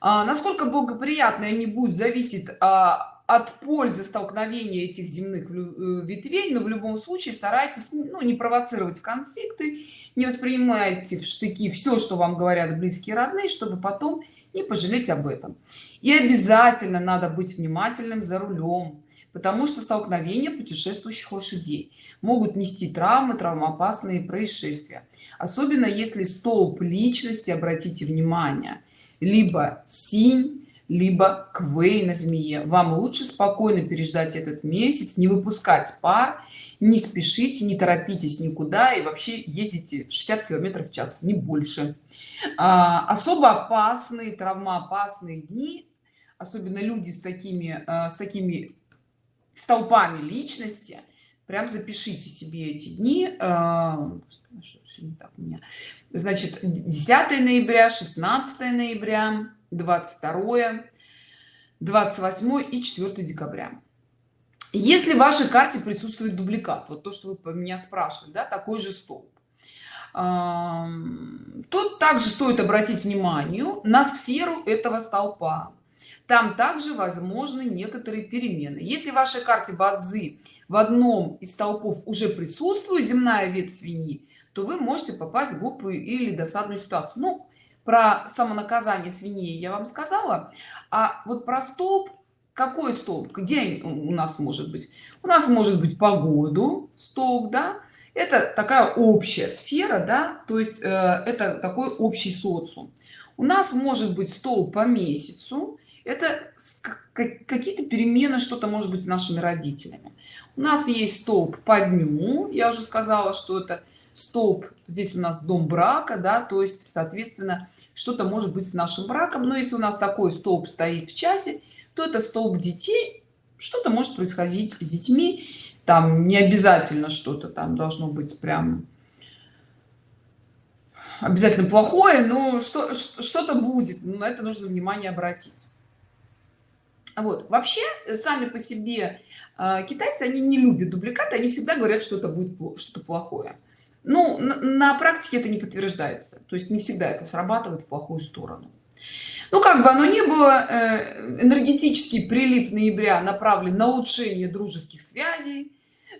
А, насколько благоприятно они будут зависит а, от пользы столкновения этих земных э, ветвей но в любом случае старайтесь ну, не провоцировать конфликты не воспринимайте в штыки все что вам говорят близкие родные чтобы потом не пожалеть об этом. И обязательно надо быть внимательным за рулем потому что столкновения путешествующих лошадей могут нести травмы травмоопасные происшествия особенно если столб личности обратите внимание либо синь либо квей на змее. Вам лучше спокойно переждать этот месяц не выпускать пар не спешите не торопитесь никуда и вообще ездите 60 километров в час не больше. А, особо опасные травмоопасные дни особенно люди с такими а, с такими столпами личности прям запишите себе эти дни. А, значит 10 ноября 16 ноября 22 28 и 4 декабря. Если в вашей карте присутствует дубликат вот то что вы меня спрашивали да, такой же столб. Тут также стоит обратить внимание на сферу этого столпа. Там также возможны некоторые перемены. Если в вашей карте бадзи в одном из столпов уже присутствует земная ветвь свиньи то вы можете попасть в глупую или досадную ситуацию. Ну про самонаказание свиней я вам сказала. А вот про столб какой столб? Где у нас может быть? У нас может быть погоду столб да? Это такая общая сфера да? То есть э, это такой общий социум. У нас может быть столб по месяцу. Это какие-то перемены что-то может быть с нашими родителями. У нас есть столб по дню. Я уже сказала что это столб. Здесь у нас дом брака да то есть соответственно что-то может быть с нашим браком. Но если у нас такой столб стоит в часе то это столб детей. Что-то может происходить с детьми. Там не обязательно что-то там должно быть прям обязательно плохое но что что-то будет. На это нужно внимание обратить. Вот. Вообще сами по себе э, китайцы они не любят дубликаты они всегда говорят что это будет что-то плохое ну на, на практике это не подтверждается. То есть не всегда это срабатывает в плохую сторону. Ну как бы оно не было э, энергетический прилив ноября направлен на улучшение дружеских связей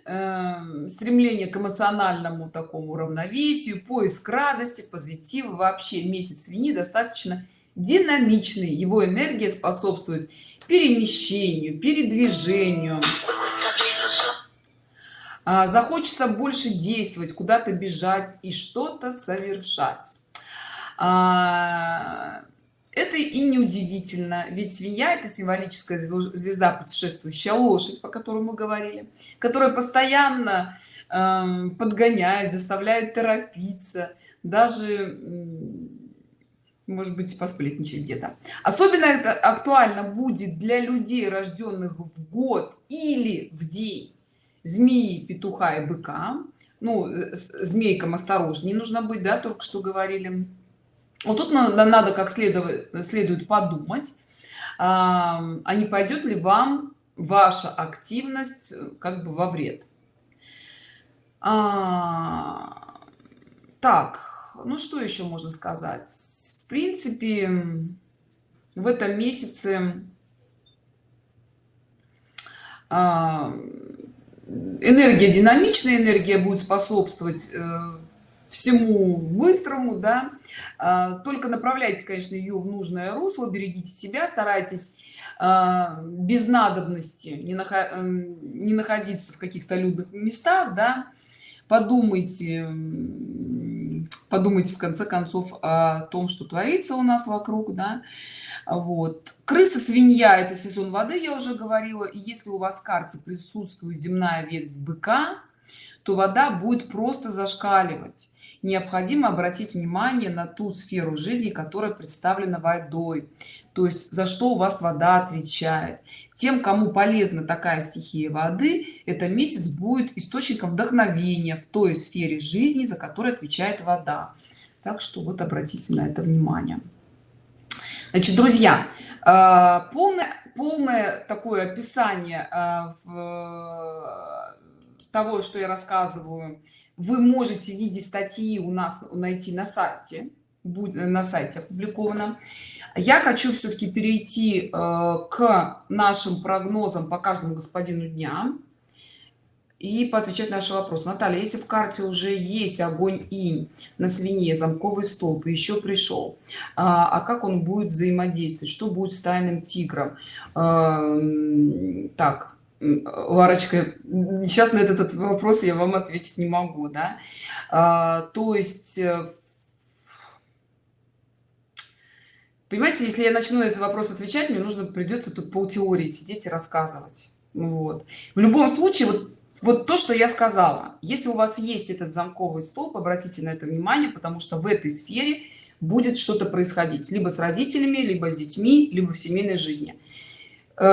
э, стремление к эмоциональному такому равновесию поиск радости позитива. Вообще месяц свиньи достаточно динамичный. Его энергия способствует перемещению передвижению а, захочется больше действовать куда-то бежать и что-то совершать. А, это и не удивительно ведь свинья это символическая звезда путешествующая лошадь по которой мы говорили которая постоянно э, подгоняет заставляет торопиться даже может быть посплетничать где-то. Особенно это актуально будет для людей рожденных в год или в день змеи петуха и быка. Ну змейкам осторожнее нужно быть да только что говорили. Вот тут надо, надо как следует следует подумать а, а не пойдет ли вам ваша активность э, как бы во вред? А, так ну что еще можно сказать? В принципе в этом месяце а, энергия динамичная энергия будет способствовать э, всему быстрому да. А, только направляйте конечно ее в нужное русло берегите себя старайтесь а, без надобности не, наход... не находиться в каких-то людных местах да. Подумайте подумайте в конце концов о том что творится у нас вокруг да вот. Крыса свинья это сезон воды я уже говорила. И если у вас в карте присутствует земная ветвь быка то вода будет просто зашкаливать. Необходимо обратить внимание на ту сферу жизни которая представлена водой. То есть за что у вас вода отвечает. Тем кому полезна такая стихия воды это месяц будет источником вдохновения в той сфере жизни за которой отвечает вода. Так что вот обратите на это внимание значит друзья э, полное полное такое описание э, в того что я рассказываю вы можете в виде статьи у нас найти на сайте. На сайте опубликовано. Я хочу все-таки перейти э, к нашим прогнозам по каждому господину дня и поотвечать на наши вопросы наталья если в карте уже есть огонь инь на свине замковый столб еще пришел а, а как он будет взаимодействовать что будет с тайным тигром а, так Ларочка, сейчас на этот, вопрос я вам ответить не могу, да. А, то есть, э, понимаете, если я начну на этот вопрос отвечать, мне нужно придется тут пол теории сидеть и рассказывать. Вот. В любом случае, вот, вот то, что я сказала, если у вас есть этот замковый столб, обратите на это внимание, потому что в этой сфере будет что-то происходить, либо с родителями, либо с детьми, либо в семейной жизни. Э,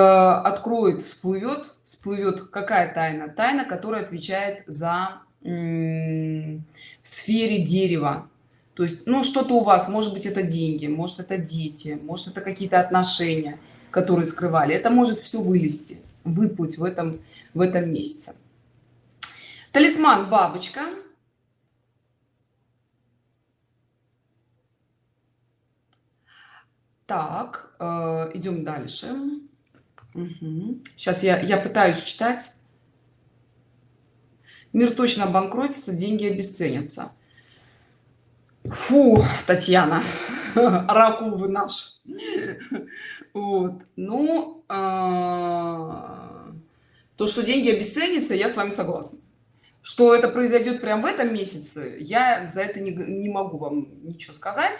откроет всплывет всплывет какая тайна. Тайна которая отвечает за в сфере дерева. То есть ну что-то у вас может быть это деньги может это дети может это какие-то отношения которые скрывали. Это может все вылезти выплыть в этом в этом месяце талисман бабочка так э, идем дальше Угу. Сейчас я, я пытаюсь читать. Мир точно обанкротится, деньги обесценятся. Фу, Татьяна, (laughs) оракул вы наш. Вот. Ну, а, то, что деньги обесценятся, я с вами согласна. Что это произойдет прямо в этом месяце, я за это не, не могу вам ничего сказать.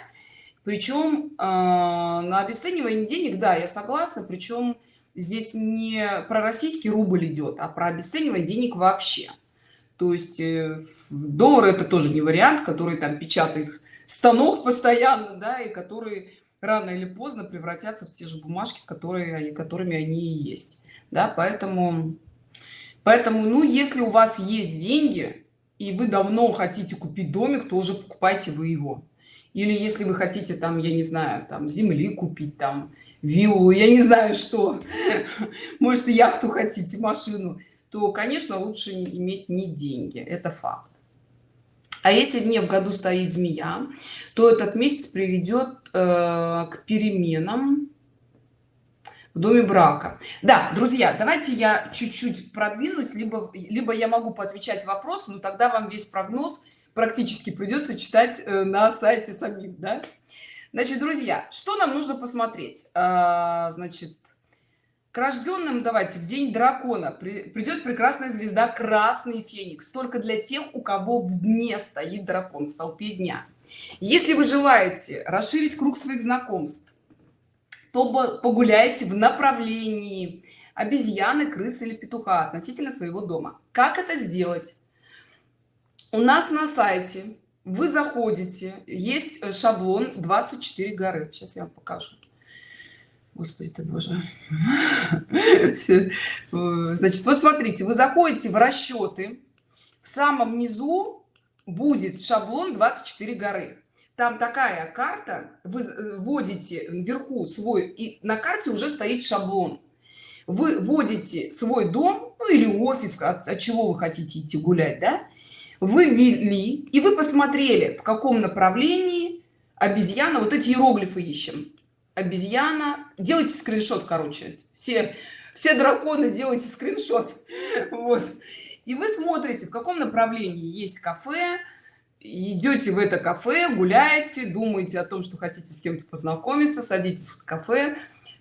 Причем а, на обесценивание денег, да, я согласна. Причем здесь не про российский рубль идет а про обесценивание денег вообще то есть э, доллар это тоже не вариант который там печатает станок постоянно да и который рано или поздно превратятся в те же бумажки которые которыми они и есть да поэтому поэтому ну если у вас есть деньги и вы давно хотите купить домик тоже покупайте вы его. Или если вы хотите там я не знаю там земли купить там виллу я не знаю что. (laughs) Может яхту хотите машину. То конечно лучше иметь не деньги это факт. А если дне в году стоит змея то этот месяц приведет э, к переменам в доме брака. Да друзья давайте я чуть-чуть продвинусь либо либо я могу поотвечать вопросы но тогда вам весь прогноз практически придется читать э, на сайте самим да? значит друзья что нам нужно посмотреть? А, значит к рожденным давайте в день дракона придет прекрасная звезда красный феникс только для тех у кого в дне стоит дракон в столпе дня. Если вы желаете расширить круг своих знакомств то погуляйте в направлении обезьяны крысы или петуха относительно своего дома. Как это сделать? У нас на сайте вы заходите есть шаблон 24 горы сейчас я вам покажу. Господи ты боже. (laughs) Все. значит вот смотрите вы заходите в расчеты. В самом низу будет шаблон 24 горы там такая карта. Вы вводите вверху свой и на карте уже стоит шаблон. Вы вводите свой дом ну, или офис от, от чего вы хотите идти гулять да? Вы ввели и вы посмотрели в каком направлении обезьяна вот эти иероглифы ищем. Обезьяна. Делайте скриншот короче. Все все драконы делайте скриншот. (laughs) Вот. И вы смотрите в каком направлении. Есть кафе идете в это кафе гуляете думаете о том что хотите с кем-то познакомиться садитесь в кафе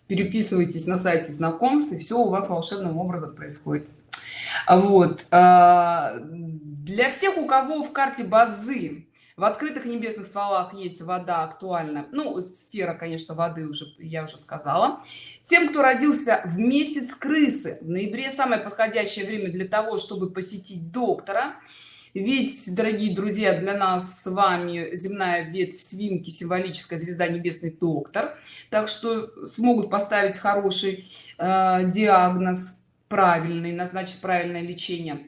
переписывайтесь на сайте знакомств и все у вас волшебным образом происходит. Вот а, для всех у кого в карте бадзи в открытых небесных стволах есть вода актуальна ну сфера конечно воды уже я уже сказала тем кто родился в месяц крысы. В ноябре самое подходящее время для того чтобы посетить доктора ведь дорогие друзья для нас с вами земная ветвь свинки символическая звезда небесный доктор. Так что смогут поставить хороший э, диагноз правильный назначить правильное лечение.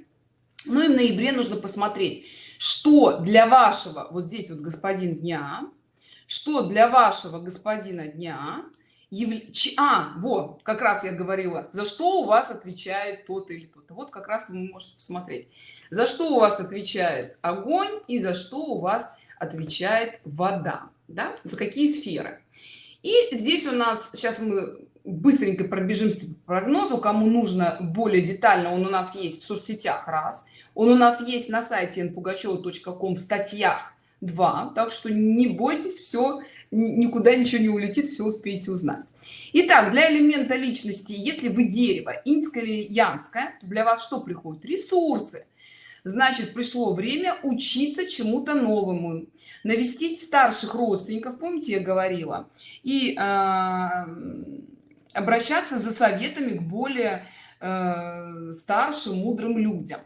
Ну и в ноябре нужно посмотреть что для вашего вот здесь вот господин дня что для вашего господина дня яв... а вот как раз я говорила за что у вас отвечает тот или тот вот как раз вы можете посмотреть. За что у вас отвечает огонь и за что у вас отвечает вода да? за какие сферы? И здесь у нас сейчас мы быстренько пробежимся по прогнозу кому нужно более детально. Он у нас есть в соцсетях раз. Он у нас есть на сайте npugacheva.com в статьях 2 так что не бойтесь все никуда ничего не улетит все успеете узнать. Итак, для элемента личности если вы дерево инское или янское для вас что приходит? Ресурсы. Значит пришло время учиться чему-то новому навестить старших родственников помните я говорила и э, обращаться за советами к более э, старшим мудрым людям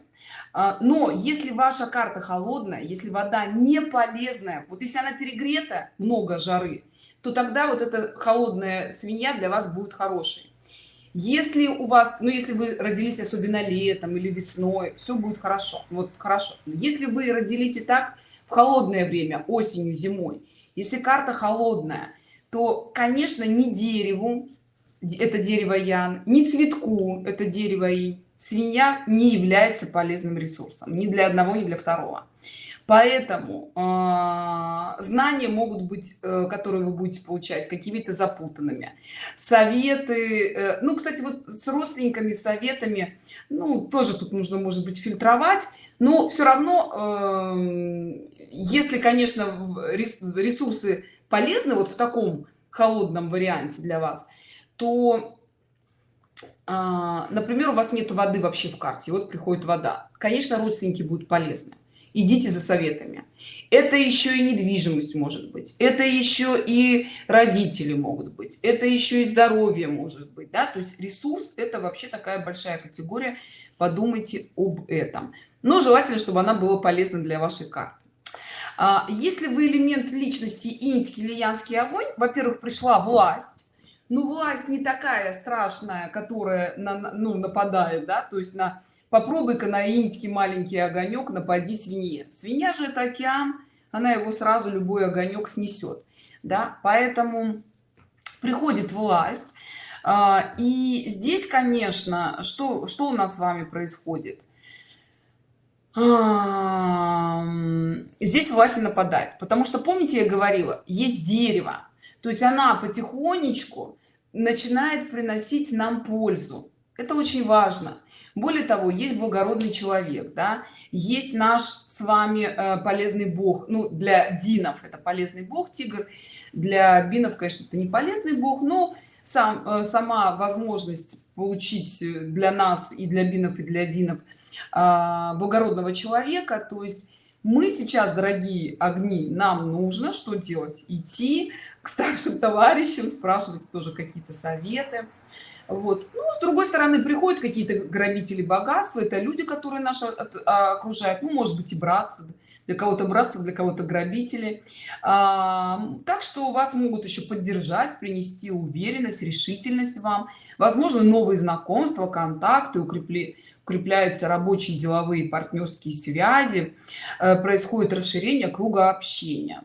но если ваша карта холодная если вода не полезная вот если она перегрета много жары то тогда вот эта холодная свинья для вас будет хорошей. Если у вас ну если вы родились особенно летом или весной все будет хорошо вот хорошо. Если вы родились и так в холодное время осенью зимой если карта холодная то конечно не дереву это дерево ян не цветку это дерево и свинья не является полезным ресурсом ни для одного ни для второго. Поэтому э, знания могут быть э, которые вы будете получать какими-то запутанными. Советы э, ну кстати вот с родственниками советами ну тоже тут нужно может быть фильтровать. Но все равно э, если конечно ресурсы полезны вот в таком холодном варианте для вас то например у вас нет воды вообще в карте вот приходит вода. Конечно родственники будут полезны. Идите за советами. Это еще и недвижимость может быть. Это еще и родители могут быть. Это еще и здоровье может быть да? То есть ресурс это вообще такая большая категория. Подумайте об этом. Но желательно чтобы она была полезна для вашей карты. А, если вы элемент личности инский или янский огонь во-первых пришла власть ну власть не такая страшная которая на, ну, нападает да? То есть на попробуй-ка на инский маленький огонек напади свинье. Свинья же это океан она его сразу любой огонек снесет да? Поэтому приходит власть а, и здесь конечно что что у нас с вами происходит? А, здесь власть нападает потому что помните я говорила есть дерево. То есть она потихонечку начинает приносить нам пользу. Это очень важно. Более того есть благородный человек да есть наш с вами э, полезный бог. Ну для динов это полезный бог тигр. Для бинов конечно это не полезный бог но сам э, сама возможность получить для нас и для бинов и для динов а, благородного человека. То есть мы сейчас дорогие огни нам нужно что делать? Идти к старшим товарищам спрашивать тоже какие-то советы. Вот. Ну, с другой стороны приходят какие-то грабители богатства это люди которые наши а, окружают. Ну может быть и братство для кого-то братство для кого-то грабители. А, так что вас могут еще поддержать принести уверенность решительность вам. Возможно новые знакомства контакты укрепли укрепляются рабочие деловые партнерские связи. Э, происходит расширение круга общения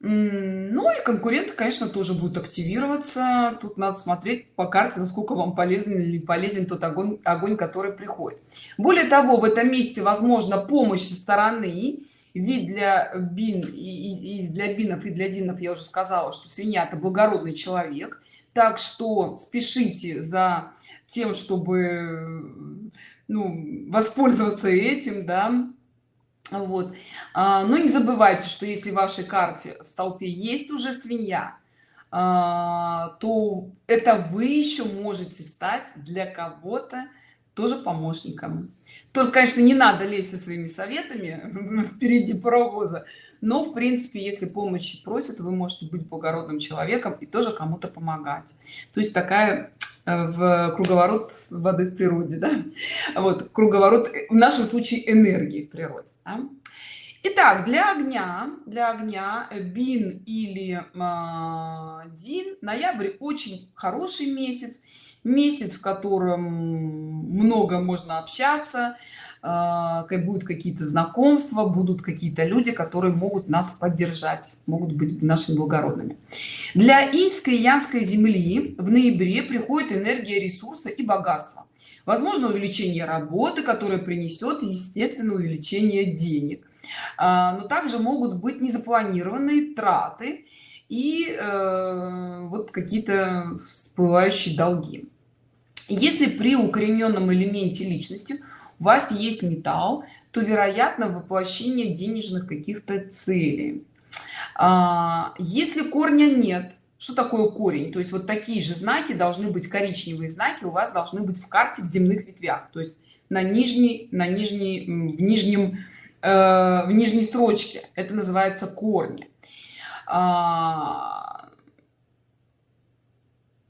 ну и конкуренты конечно тоже будут активироваться. Тут надо смотреть по карте насколько вам полезен или полезен тот огонь огонь который приходит. Более того в этом месте возможно помощь со стороны. Вид для бин и, и для бинов и для динов я уже сказала что свинья это благородный человек. Так что спешите за тем чтобы ну, воспользоваться этим да вот. А, но не забывайте что если в вашей карте в столпе есть уже свинья а, то это вы еще можете стать для кого-то тоже помощником. Только конечно не надо лезть со своими советами (laughs) впереди паровоза но в принципе если помощи просят вы можете быть благородным человеком и тоже кому-то помогать. То есть такая в круговорот воды в природе да? вот круговорот в нашем случае энергии в природе да? Итак, для огня для огня э, бин или э, дин ноябрь очень хороший месяц месяц в котором много можно общаться как будут какие-то знакомства будут какие-то люди которые могут нас поддержать могут быть нашими благородными. Для инской и янской земли в ноябре приходит энергия ресурса и богатства возможно увеличение работы которое принесет естественно увеличение денег. А, но также могут быть незапланированные траты и э, вот какие-то всплывающие долги. Если при укорененном элементе личности у вас есть металл то вероятно воплощение денежных каких-то целей. А, если корня нет что такое корень? То есть вот такие же знаки должны быть коричневые знаки у вас должны быть в карте в земных ветвях то есть на нижней на нижней в нижнем э, в нижней строчке. Это называется корни. А,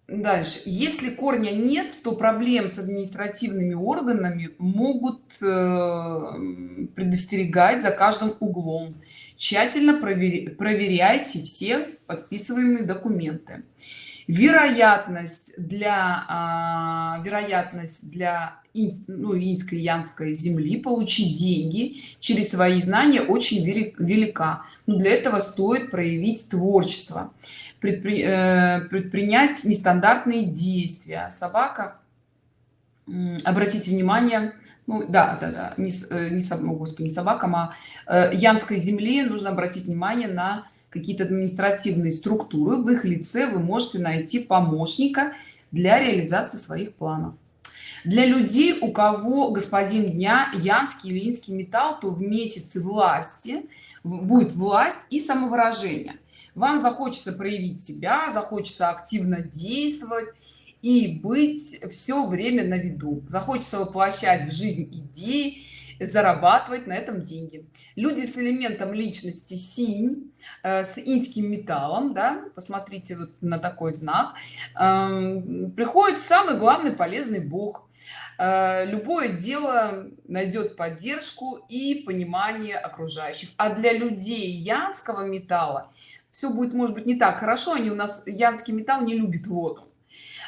дальше. Если корня нет то проблем с административными органами могут э, предостерегать за каждым углом. Тщательно проверяйте все подписываемые документы. Вероятность для а, вероятность для ну, инской янской земли получить деньги через свои знания очень велика. Но для этого стоит проявить творчество предпри, э, предпринять нестандартные действия. Собака обратите внимание ну да да, да не, э, не, не господи не собакам а э, янской земле нужно обратить внимание на какие-то административные структуры. В их лице вы можете найти помощника для реализации своих планов. Для людей у кого господин дня янский или металл то в месяце власти будет власть и самовыражение вам захочется проявить себя захочется активно действовать и быть все время на виду. Захочется воплощать в жизнь идеи зарабатывать на этом деньги. Люди с элементом личности синь э, с инским металлом да посмотрите вот на такой знак. Э, приходит самый главный полезный бог. Э, любое дело найдет поддержку и понимание окружающих. А для людей янского металла все будет может быть не так хорошо они у нас янский металл не любит воду.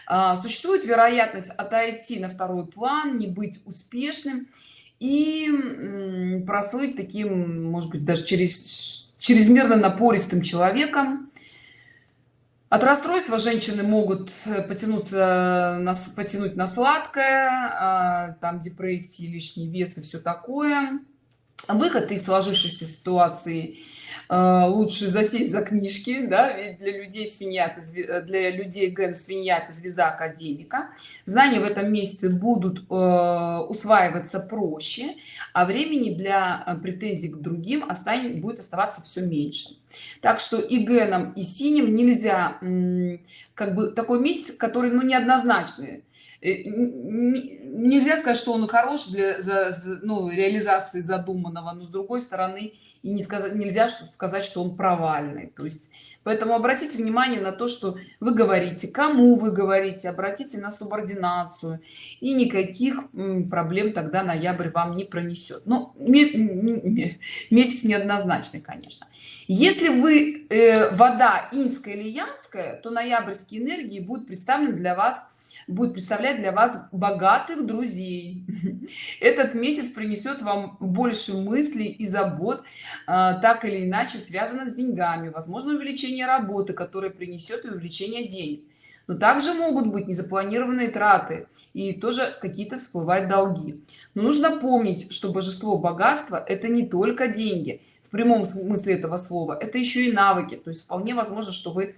А, существует вероятность отойти на второй план не быть успешным и прослыть таким может быть даже через чрезмерно напористым человеком. От расстройства женщины могут э, потянуться нас потянуть на сладкое а, там депрессии лишний вес и все такое. Выход из сложившейся ситуации э, лучше засесть за книжки да для людей свинья это для людей ген свинья это звезда академика. Знания в этом месяце будут э, усваиваться проще а времени для э, претензий к другим останет будет оставаться все меньше. Так что и геном и синим нельзя как бы такой месяц который ну неоднозначный. Э, нельзя сказать что он хорош для за, ну, реализации задуманного но с другой стороны и не сказать нельзя сказать что он провальный. То есть поэтому обратите внимание на то что вы говорите кому вы говорите обратите на субординацию и никаких проблем тогда ноябрь вам не пронесет. Но месяц неоднозначный конечно. Если вы э, вода инская или янская то ноябрьские энергии будут представлены для вас будет представлять для вас богатых друзей. (laughs) Этот месяц принесет вам больше мыслей и забот а, так или иначе связанных с деньгами возможно увеличение работы которое принесет и увеличение денег. Но также могут быть незапланированные траты и тоже какие-то всплывать долги. Но нужно помнить что божество богатства это не только деньги. В прямом смысле этого слова это еще и навыки. То есть вполне возможно что вы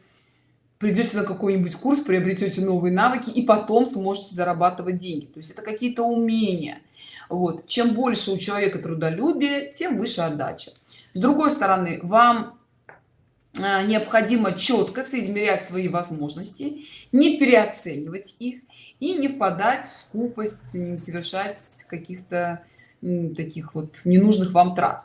придете на какой-нибудь курс приобретете новые навыки и потом сможете зарабатывать деньги. То есть это какие-то умения. Вот. Чем больше у человека трудолюбие тем выше отдача. С другой стороны вам а, необходимо четко соизмерять свои возможности не переоценивать их и не впадать в скупость не совершать каких-то таких вот ненужных вам трат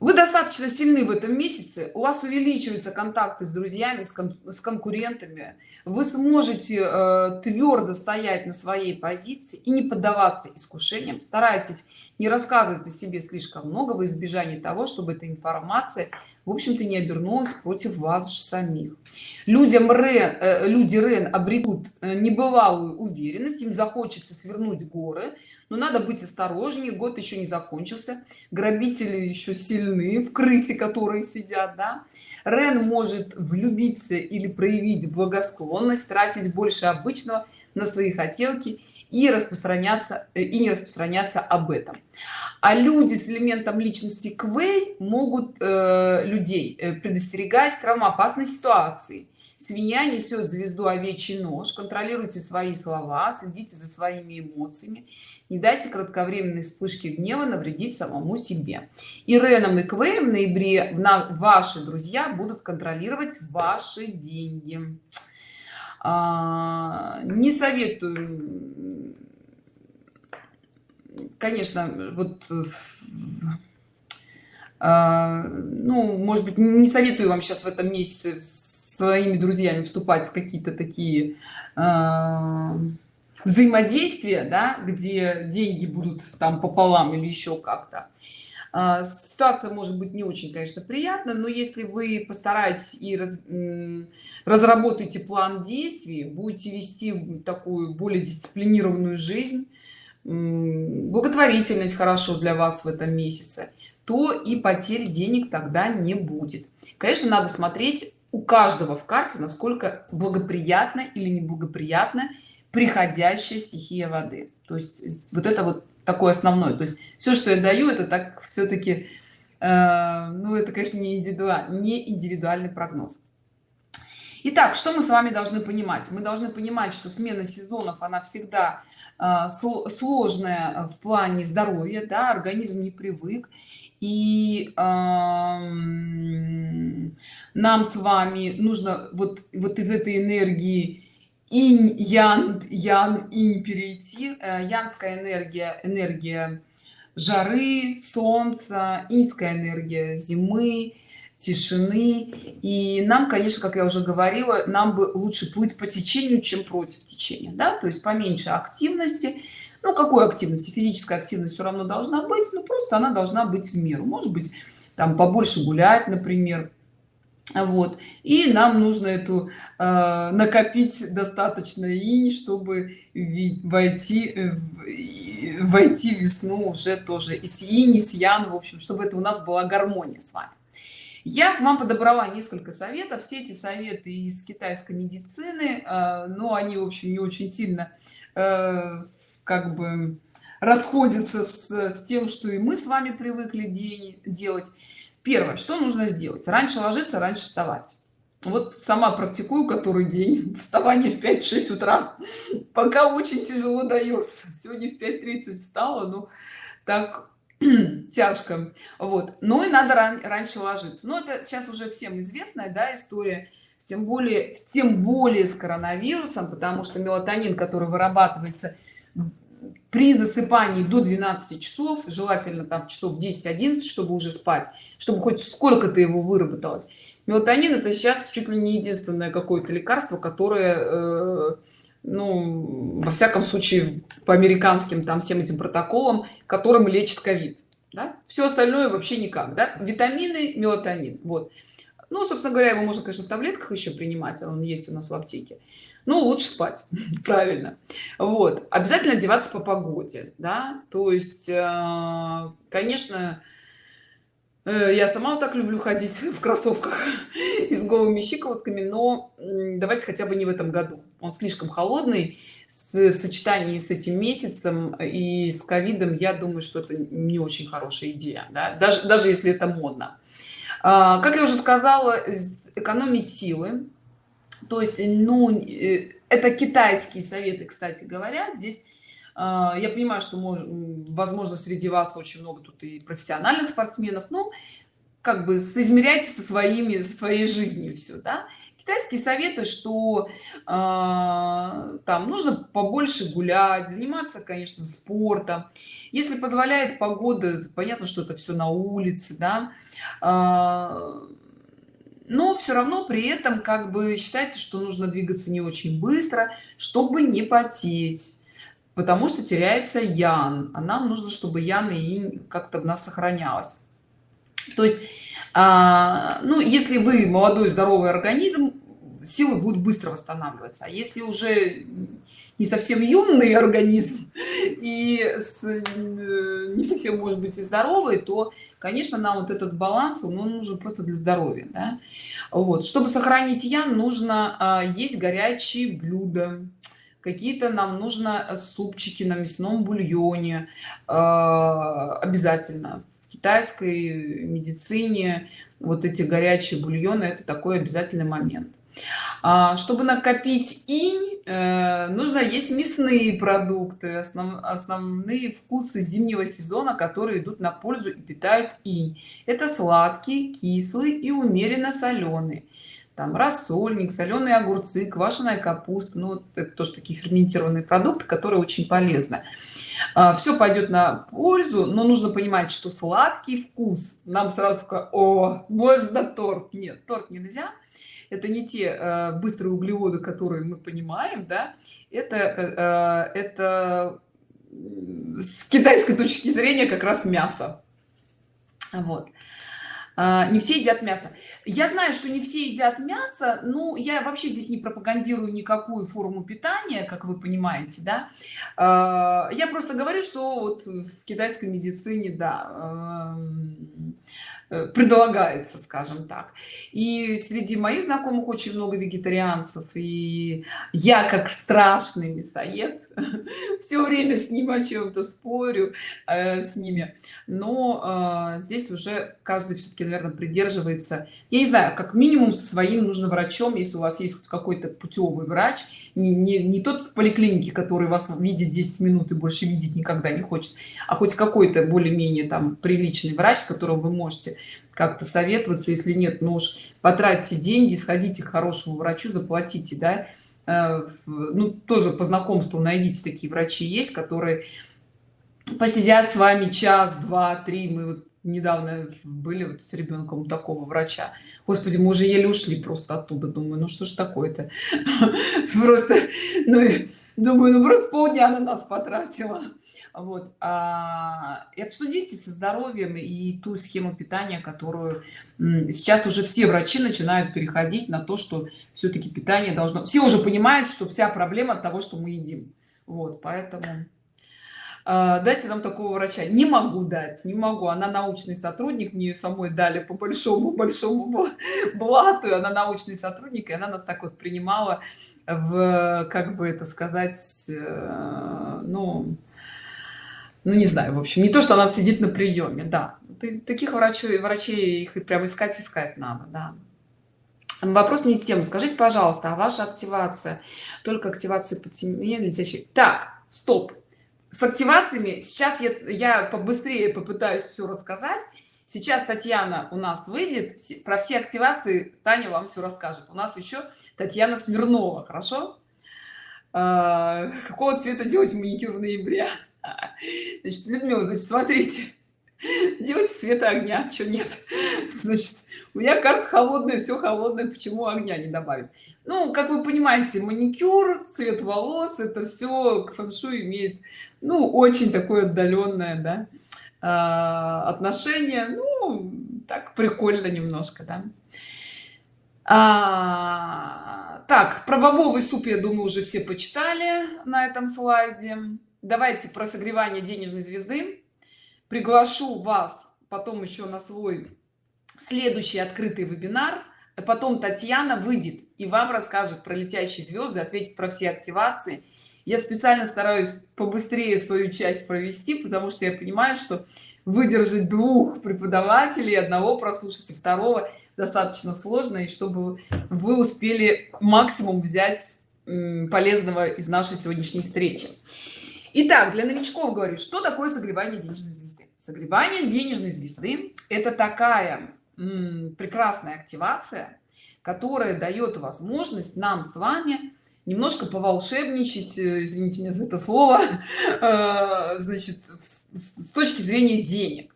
вы достаточно сильны в этом месяце у вас увеличиваются контакты с друзьями с, кон с конкурентами вы сможете э, твердо стоять на своей позиции и не поддаваться искушениям. Старайтесь не рассказывать о себе слишком много в избежании того чтобы эта информация в общем-то не обернулась против вас же самих. Людям рен э, люди рен обретут э, небывалую уверенность им захочется свернуть горы но надо быть осторожнее год еще не закончился грабители еще сильны в крысе которые сидят да. Рен может влюбиться или проявить благосклонность тратить больше обычного на свои хотелки и распространяться э, и не распространяться об этом. А люди с элементом личности квей могут э, людей э, предостерегать травмоопасной ситуации. Свинья несет звезду овечий нож контролируйте свои слова следите за своими эмоциями не дайте кратковременной вспышки гнева навредить самому себе. И реном и квеем в ноябре ваши друзья будут контролировать ваши деньги не советую конечно вот а, ну может быть не советую вам сейчас в этом месяце своими друзьями вступать в какие-то такие а, взаимодействия да, где деньги будут там пополам или еще как-то. а, ситуация может быть не очень конечно приятно но если вы постараетесь и раз, разработаете план действий будете вести такую более дисциплинированную жизнь благотворительность хорошо для вас в этом месяце то и потерь денег тогда не будет. Конечно надо смотреть у каждого в карте насколько благоприятно или неблагоприятно приходящая стихия воды. То есть вот это вот такой основной. То есть все что я даю это так все-таки э, ну это конечно не индивидуальный не индивидуальный прогноз. Итак, что мы с вами должны понимать? Мы должны понимать что смена сезонов она всегда э, сложная в плане здоровья да организм не привык. И э, нам с вами нужно вот вот из этой энергии инь ян ян инь перейти э, янская энергия энергия жары солнца инская энергия зимы тишины. И нам конечно как я уже говорила нам бы лучше плыть по течению чем против течения да? то есть поменьше активности. Ну какой активности? Физическая активность все равно должна быть но просто она должна быть в меру. Может быть там побольше гулять например вот. И нам нужно эту э, накопить достаточно инь чтобы войти в, войти весну уже тоже. И с инь с ян в общем чтобы это у нас была гармония с вами. Я вам подобрала несколько советов. Все эти советы из китайской медицины э, но они в общем не очень сильно э, как бы расходятся с, с тем что и мы с вами привыкли день делать. Первое что нужно сделать? Раньше ложиться раньше вставать. Вот сама практикую который день. (laughs) Вставание в 5-6 утра. Пока очень тяжело дается. Сегодня в 5:30 встала ну так (clears throat) тяжко. Вот. Ну и надо ран раньше ложиться. Но это сейчас уже всем известная да история. Тем более тем более с коронавирусом потому что мелатонин который вырабатывается при засыпании до 12 часов желательно там часов 10-11 чтобы уже спать чтобы хоть сколько-то его выработалось мелатонин это сейчас чуть ли не единственное какое-то лекарство которое э, ну во всяком случае по американским там всем этим протоколам которым лечит ковид да? все остальное вообще никак да? витамины мелатонин вот ну собственно говоря его можно конечно в таблетках еще принимать он есть у нас в аптеке ну лучше спать. (laughs) Правильно. Вот. Обязательно одеваться по погоде да. То есть э, конечно Э, я сама вот так люблю ходить (laughs) в кроссовках (laughs) и с голыми щиколотками но давайте хотя бы не в этом году. Он слишком холодный. В сочетании с этим месяцем и с ковидом я думаю что это не очень хорошая идея да? даже даже если это модно. А, как я уже сказала экономить силы то есть ну э, это китайские советы кстати говоря. Здесь а, я понимаю что может возможно среди вас очень много тут и профессиональных спортсменов но как бы соизмеряйте со своими со своей жизнью все да? китайские советы что э, там нужно побольше гулять заниматься конечно спортом. Если позволяет погода понятно что это все на улице да. Э, но все равно при этом как бы считайте что нужно двигаться не очень быстро чтобы не потеть потому что теряется ян а нам нужно чтобы ян и как-то в нас сохранялось. То есть а, ну если вы молодой здоровый организм силы будут быстро восстанавливаться а если уже не совсем юный организм и с, не совсем может быть и здоровый то конечно нам вот этот баланс он нужен просто для здоровья да? вот. Чтобы сохранить ян нужно а, есть горячие блюда какие-то нам нужно э, супчики на мясном бульоне э, обязательно. В китайской медицине вот эти горячие бульоны это такой обязательный момент. а, чтобы накопить инь э, нужно есть мясные продукты основ, основные вкусы зимнего сезона которые идут на пользу и питают инь. Это сладкий кислый и умеренно соленый там рассольник соленые огурцы квашеная капуста. Ну это тоже такие ферментированные продукты которые очень полезны. А, все пойдет на пользу но нужно понимать что сладкий вкус. Нам сразу о можно торт? Нет торт нельзя это не те э, быстрые углеводы которые мы понимаем да это э, это с китайской точки зрения как раз мясо. Вот. А, не все едят мясо. Я знаю что не все едят мясо ну я вообще здесь не пропагандирую никакую форму питания как вы понимаете да. А, я просто говорю что вот в китайской медицине да Э, предлагается скажем так. И среди моих знакомых очень много вегетарианцев и я как страшный мясоед (laughs) все время с ним о чем-то спорю э, с ними. Но э, здесь уже каждый все-таки наверное придерживается. Я не знаю как минимум со своим нужно врачом если у вас есть какой-то путевый врач не, не, не тот в поликлинике который вас видит 10 минут и больше видеть никогда не хочет а хоть какой-то более-менее там приличный врач с которым вы можете как-то советоваться если нет ну уж потратьте деньги сходите к хорошему врачу заплатите да. Э, ну тоже по знакомству найдите такие врачи есть которые посидят с вами час два три. Мы вот недавно были вот с ребенком такого врача. Господи мы уже еле ушли просто оттуда. Думаю ну что ж такое-то? (laughs) Просто ну думаю ну просто полдня на нас потратила вот а, и обсудите со здоровьем и ту схему питания которую сейчас уже все врачи начинают переходить на то что все-таки питание должно все уже понимают что вся проблема от того что мы едим. Вот поэтому а, дайте нам такого врача. Не могу дать не могу. Она научный сотрудник мне самой дали по большому большому (laughs) блату она научный сотрудник и она нас так вот принимала в как бы это сказать э, ну ну не знаю в общем не то что она сидит на приеме да. Ты, таких врачей врачей их прям искать искать надо да. Вопрос не тему. Скажите пожалуйста а ваша активация только активация по теме летящей так стоп. С активациями сейчас я я побыстрее попытаюсь все рассказать. Сейчас татьяна у нас выйдет про все активации таня вам все расскажет. У нас еще татьяна смирнова хорошо? А, какого цвета делать маникюр в ноябре (laughs) значит людмила значит смотрите. (laughs) Делать цвета огня что нет. (laughs) Значит у меня карта холодная все холодное почему огня не добавить? Ну как вы понимаете маникюр цвет волос это все к фэншу имеет ну очень такое отдаленное да, а, отношение. Ну так прикольно немножко да. А, так про бобовый суп я думаю уже все почитали на этом слайде давайте про согревание денежной звезды. Приглашу вас потом еще на свой следующий открытый вебинар. Потом татьяна выйдет и вам расскажет про летящие звезды ответит про все активации. Я специально стараюсь побыстрее свою часть провести потому что я понимаю что выдержать двух преподавателей одного прослушать второго достаточно сложно и чтобы вы успели максимум взять полезного из нашей сегодняшней встречи Итак, для новичков говорю, что такое согревание денежной звезды? Согревание денежной звезды – это такая прекрасная активация, которая дает возможность нам с вами немножко поволшебничать, э, извините меня за это слово, (laughs) э, значит, с точки зрения денег.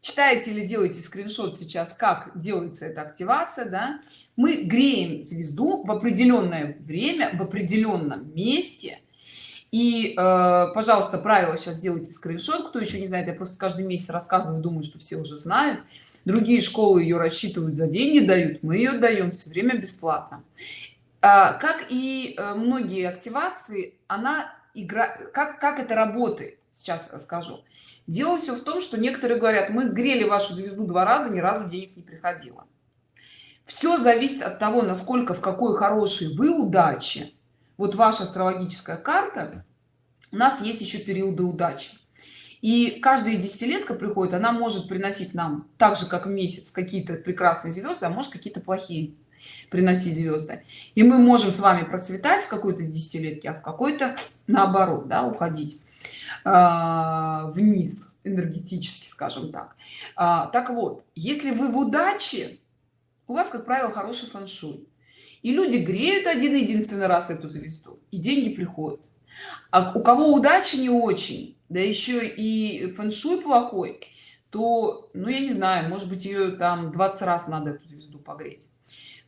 Читайте или делайте скриншот сейчас, как делается эта активация, да? Мы греем звезду в определенное время, в определенном месте – и э, пожалуйста правила сейчас делайте скриншот. Кто еще не знает я просто каждый месяц рассказываю думаю что все уже знают. Другие школы ее рассчитывают за деньги дают мы ее даем все время бесплатно. А, как и э, многие активации она игра как как это работает? Сейчас расскажу. Дело все в том что некоторые говорят мы грели вашу звезду два раза ни разу денег не приходило все зависит от того насколько в какой хорошей вы удачи вот ваша астрологическая карта у нас есть еще периоды удачи. И каждая десятилетка приходит она может приносить нам так же как месяц какие-то прекрасные звезды а может какие-то плохие приносить звезды. И мы можем с вами процветать в какой-то десятилетке а в какой-то наоборот да, уходить э, вниз энергетически скажем так. А, так вот если вы в удаче у вас как правило хороший фэн-шуй и люди греют один единственный раз эту звезду и деньги приходят. А у кого удача не очень да еще и фэншуй плохой то ну я не знаю может быть ее там 20 раз надо эту звезду погреть.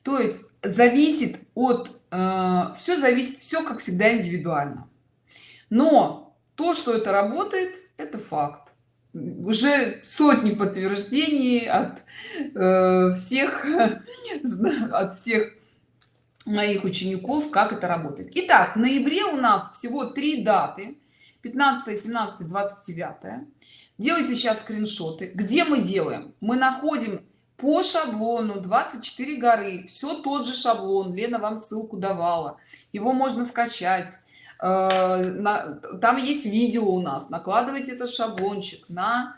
То есть зависит от э, все зависит все как всегда индивидуально. Но то что это работает это факт. Уже сотни подтверждений от э, всех (laughs) от всех моих учеников как это работает. Итак, в ноябре у нас всего три даты. 15 17 29 делайте сейчас скриншоты. Где мы делаем? Мы находим по шаблону 24 горы. Все тот же шаблон. Лена вам ссылку давала. Его можно скачать. Э, там есть видео у нас. Накладывайте этот шаблончик на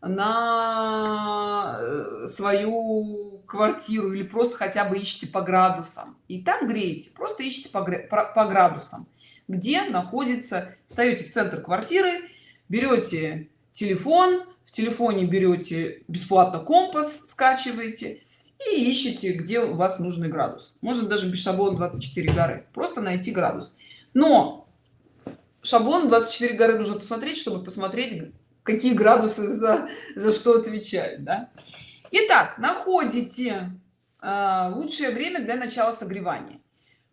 на э, свою квартиру или просто хотя бы ищите по градусам. И там греете просто ищите по, по градусам. Где находится встаете в центр квартиры берете телефон в телефоне берете бесплатно компас скачиваете и ищите где у вас нужный градус. Можно даже без шаблона 24 горы просто найти градус. Но шаблон 24 горы нужно посмотреть чтобы посмотреть какие градусы за за что отвечают да? Итак, находите э, лучшее время для начала согревания.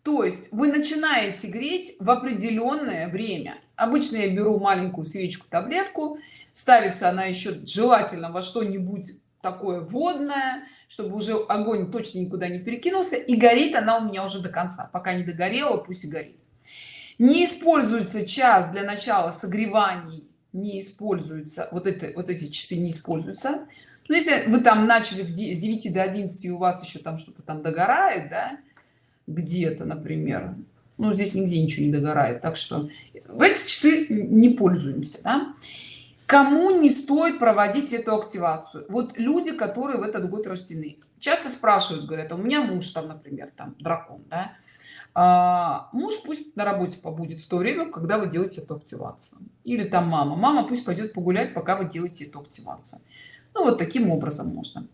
То есть вы начинаете греть в определенное время. Обычно я беру маленькую свечку таблетку. Ставится она еще желательно во что-нибудь такое водное чтобы уже огонь точно никуда не перекинулся и горит она у меня уже до конца. Пока не догорела пусть и горит. Не используется час для начала согреваний не используются вот это вот эти часы не используются но если вы там начали с 9 до 11 у вас еще там что-то там догорает да где-то например ну здесь нигде ничего не догорает так что в эти часы не пользуемся да? кому не стоит проводить эту активацию вот люди которые в этот год рождены часто спрашивают говорят «А у меня муж там например там дракон да? А, муж пусть на работе побудет в то время когда вы делаете эту активацию. Или там мама. Мама пусть пойдет погулять пока вы делаете эту активацию. Ну вот таким образом можно.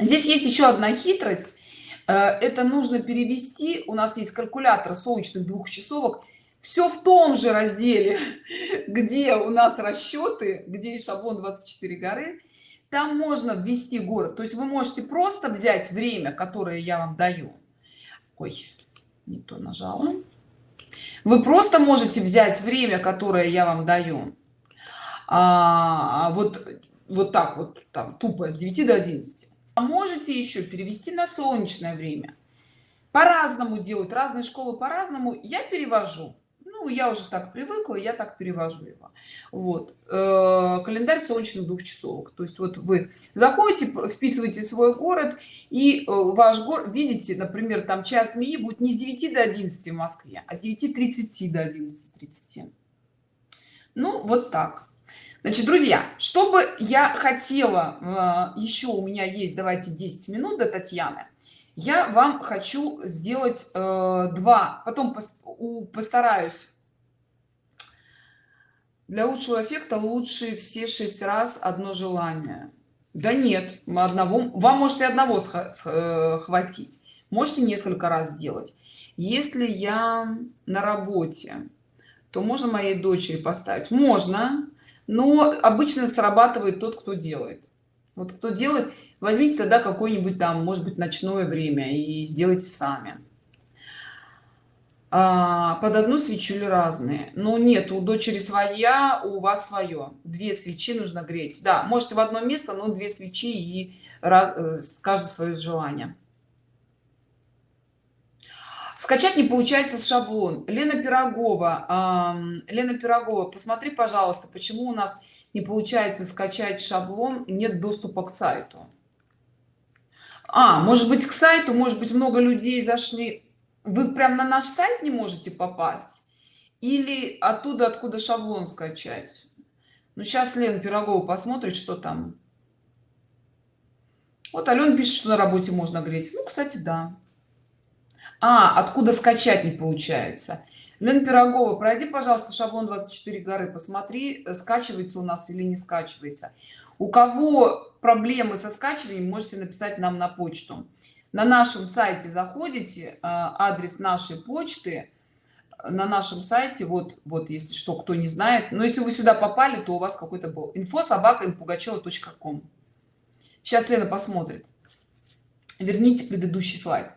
Здесь есть еще одна хитрость. Э, это нужно перевести. У нас есть калькулятор солнечных двухчасовок. Все в том же разделе (laughs) где у нас расчеты где и шаблон 24 горы. Там можно ввести город. То есть вы можете просто взять время которое я вам даю. Ой не то нажала вы просто можете взять время которое я вам даю. А, вот вот так вот там тупо с 9 до 11 а можете еще перевести на солнечное время. По-разному делают разные школы по-разному. Я перевожу ну я уже так привыкла я так перевожу его. Вот. Э, календарь солнечных двухчасовок то есть вот вы заходите вписываете свой город и э, ваш город видите например там час змеи будет не с 9 до 11 в москве а с 9 30 до 11 30 ну вот так. Значит друзья чтобы я хотела э, еще у меня есть давайте 10 минут до татьяны я вам хочу сделать э, два. Потом пос, у, постараюсь. Для лучшего эффекта лучше все шесть раз одно желание. Да нет одного вам может и одного э, хватить. Можете несколько раз сделать. Если я на работе то можно моей дочери поставить? Можно но обычно срабатывает тот кто делает вот кто делает возьмите тогда какое-нибудь там может быть ночное время и сделайте сами. А, под одну свечу или разные? Но нет у дочери своя у вас свое две свечи нужно греть. Да можете в одно место но две свечи и раз э, каждое свое желание. Скачать не получается шаблон. Лена пирогова э, лена пирогова посмотри пожалуйста почему у нас не получается скачать шаблон нет доступа к сайту. А может быть к сайту может быть много людей зашли. Вы прям на наш сайт не можете попасть? Или оттуда откуда шаблон скачать? Ну сейчас лен пирогова посмотрит что там. Вот ален пишет что на работе можно греть. Ну кстати да. А откуда скачать не получается Лена Пирогова, пройди, пожалуйста, шаблон 24 горы, посмотри, э, скачивается у нас или не скачивается. У кого проблемы со скачиванием, можете написать нам на почту. На нашем сайте заходите, э, адрес нашей почты, на нашем сайте, вот, вот если что, кто не знает. Но если вы сюда попали, то у вас какой-то был инфо собака. Сейчас Лена посмотрит. Верните предыдущий слайд.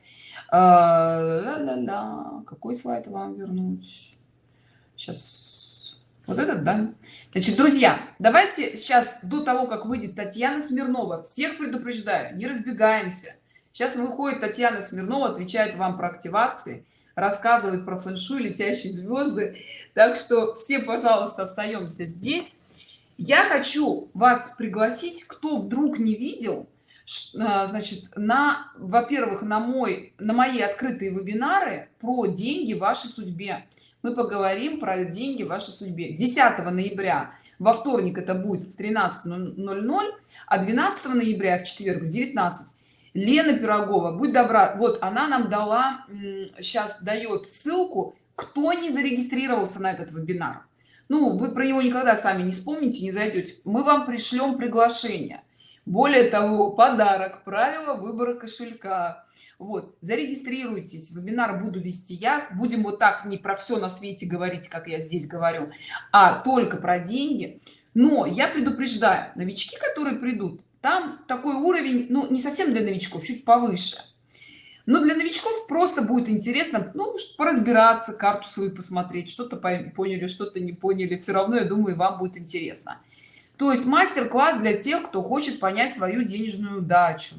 Ла -ла -ла. Какой слайд вам вернуть? Сейчас. Вот этот, да? Значит, друзья, давайте сейчас, до того, как выйдет Татьяна Смирнова, всех предупреждаю, не разбегаемся. Сейчас выходит Татьяна Смирнова, отвечает вам про активации, рассказывает про фэншуй, летящие звезды. Так что все, пожалуйста, остаемся здесь. Я хочу вас пригласить, кто вдруг не видел, значит на во-первых на мой на мои открытые вебинары про деньги в вашей судьбе. Мы поговорим про деньги в вашей судьбе. 10 ноября во вторник это будет в 13:00 а 12 ноября в четверг в 19 лена пирогова будь добра вот она нам дала сейчас дает ссылку кто не зарегистрировался на этот вебинар. Ну вы про него никогда сами не вспомните не зайдете. Мы вам пришлем приглашение более того подарок правила выбора кошелька. Вот зарегистрируйтесь вебинар буду вести я. Будем вот так не про все на свете говорить как я здесь говорю а только про деньги. Но я предупреждаю новички которые придут там такой уровень ну не совсем для новичков чуть повыше. Но для новичков просто будет интересно ну поразбираться карту свою посмотреть что-то поняли что-то не поняли. Все равно я думаю вам будет интересно то есть мастер-класс для тех кто хочет понять свою денежную удачу.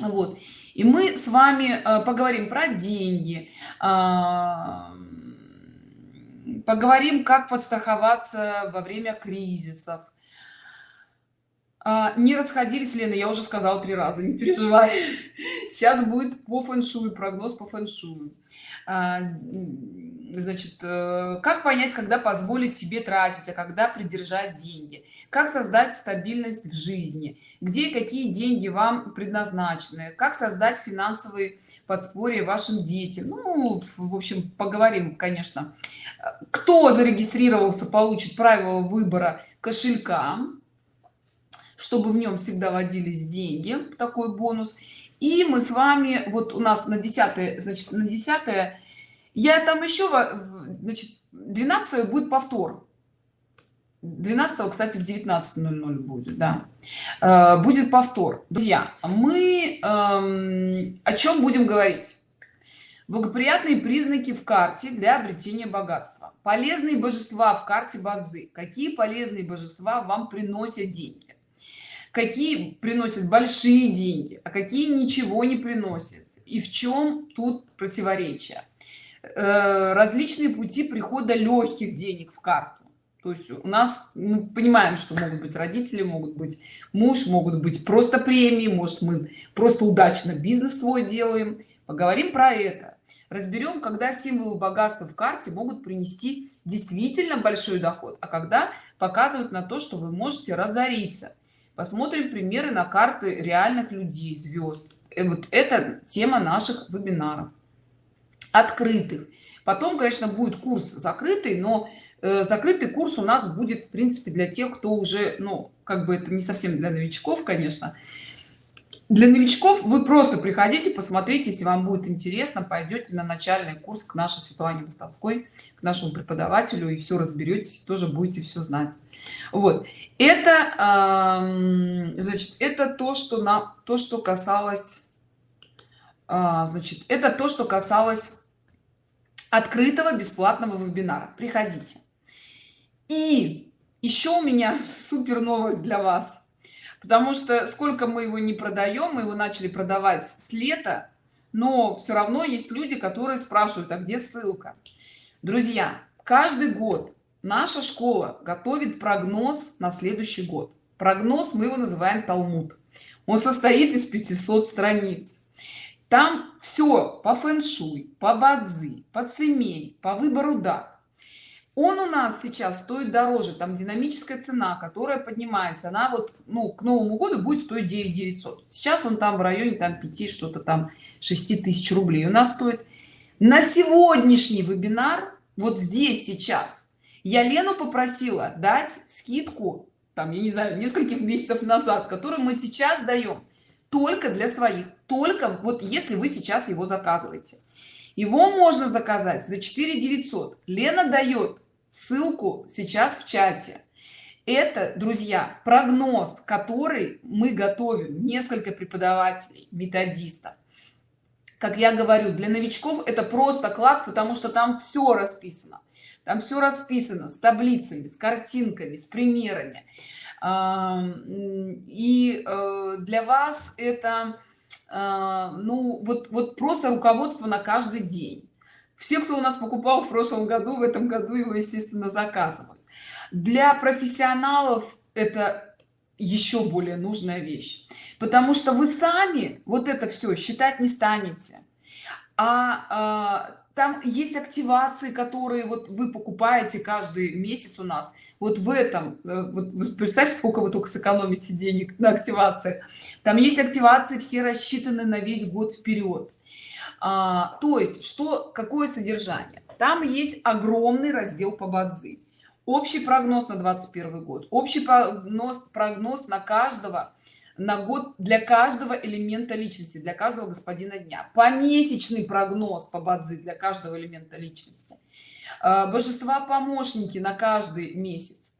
Вот. И мы с вами э, поговорим про деньги а, поговорим как подстраховаться во время кризисов а, не расходились лена я уже сказал три раза не переживай. Сейчас будет по фэншую прогноз по фэншую. А, значит э, как понять когда позволить себе тратить а когда придержать деньги? Как создать стабильность в жизни? Где какие деньги вам предназначены? Как создать финансовые подспорье вашим детям? Ну в общем поговорим конечно. Кто зарегистрировался получит право выбора кошелька чтобы в нем всегда водились деньги такой бонус. И мы с вами вот у нас на 10 значит на 10 я там еще значит 12 будет повтор. 12 кстати в 19.00 будет да. Э, будет повтор. Друзья мы эм, о чем будем говорить? Благоприятные признаки в карте для обретения богатства. Полезные божества в карте бадзи. Какие полезные божества вам приносят деньги какие приносят большие деньги а какие ничего не приносят. И в чем тут противоречие? Э, различные пути прихода легких денег в карту. То есть у нас мы понимаем что могут быть родители могут быть муж могут быть просто премии может мы просто удачно бизнес свой делаем. Поговорим про это. Разберем когда символы богатства в карте могут принести действительно большой доход а когда показывают на то что вы можете разориться посмотрим примеры на карты реальных людей звезд. И э, вот это тема наших вебинаров. Открытых. Потом конечно будет курс закрытый но э, закрытый курс у нас будет в принципе для тех кто уже ну как бы это не совсем для новичков конечно. Для новичков вы просто приходите посмотрите если вам будет интересно пойдете на начальный курс к нашей светлане мостовской к нашему преподавателю и все разберетесь тоже будете все знать вот. Это значит это то что на то что касалось а, значит это то что касалось открытого бесплатного вебинара. Приходите. И еще у меня (laughs) супер новость для вас. Потому что сколько мы его не продаем мы его начали продавать с лета но все равно есть люди которые спрашивают а где ссылка? Друзья каждый год наша школа готовит прогноз на следующий год. Прогноз мы его называем талмуд. Он состоит из 500 страниц. Там все по фэн-шуй по бадзи по цемей по выбору дат. Он у нас сейчас стоит дороже. Там динамическая цена которая поднимается. Она вот ну к новому году будет стоить 9 900 сейчас он там в районе там 5 что-то там 6 тысяч рублей у нас стоит. На сегодняшний вебинар вот здесь сейчас я лену попросила дать скидку там я не знаю нескольких месяцев назад которую мы сейчас даем только для своих только вот если вы сейчас его заказываете. Его можно заказать за 4 900 лена дает ссылку сейчас в чате. Это друзья прогноз который мы готовим несколько преподавателей методистов. Как я говорю для новичков это просто клад потому что там все расписано там все расписано с таблицами с картинками с примерами. И э, для вас это э, ну вот вот просто руководство на каждый день. Все кто у нас покупал в прошлом году в этом году его естественно заказывают. Для профессионалов это еще более нужная вещь потому что вы сами вот это все считать не станете. А, а там есть активации которые вот вы покупаете каждый месяц у нас. Вот в этом э, вот представьте сколько вы только сэкономите денег на активациях. Там есть активации все рассчитаны на весь год вперед. А, то есть что какое содержание? Там есть огромный раздел по бадзи. Общий прогноз на 21 год общий прогноз прогноз на каждого на год для каждого элемента личности для каждого господина дня. Помесячный прогноз по бадзи для каждого элемента личности. А, божества помощники на каждый месяц.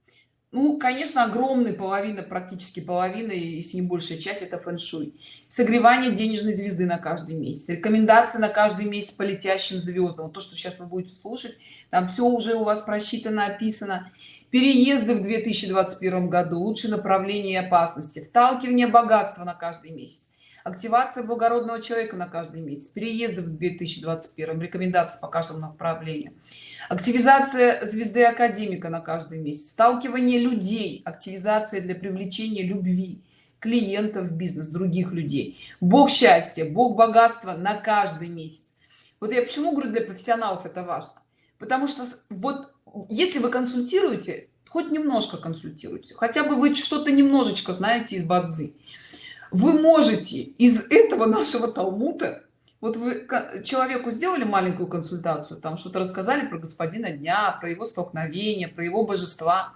Ну конечно огромная половина практически половина и с ним большая часть это фэн-шуй. Согревание денежной звезды на каждый месяц. Рекомендации на каждый месяц по летящим звездам то что сейчас вы будете слушать там все уже у вас просчитано описано переезды в 2021 году лучшее направление опасности вталкивание богатства на каждый месяц активация благородного человека на каждый месяц переезды в 2021 рекомендации по каждому направлению активизация звезды академика на каждый месяц сталкивание людей активизация для привлечения любви клиентов бизнес других людей. Бог счастья бог богатства на каждый месяц. Вот я почему говорю для профессионалов это важно? Потому что вот если вы консультируете хоть немножко консультируйте. Хотя бы вы что-то немножечко знаете из бадзи. Вы можете из этого нашего талмута вот вы человеку сделали маленькую консультацию там что-то рассказали про господина дня про его столкновение про его божества.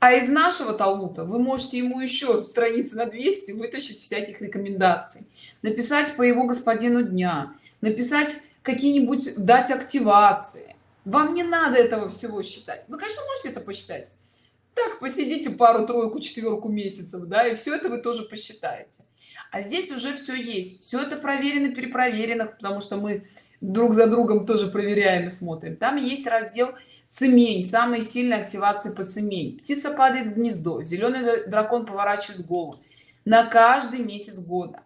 А из нашего талмута вы можете ему еще страницы на 200 вытащить всяких рекомендаций. Написать по его господину дня написать какие-нибудь дать активации вам не надо этого всего считать. Вы конечно можете это посчитать. Так посидите пару тройку четверку месяцев да и все это вы тоже посчитаете. А здесь уже все есть. Все это проверено перепроверено потому что мы друг за другом тоже проверяем и смотрим. Там есть раздел цемень самые сильные активации по цемень. Птица падает в гнездо зеленый дракон поворачивает голову. На каждый месяц года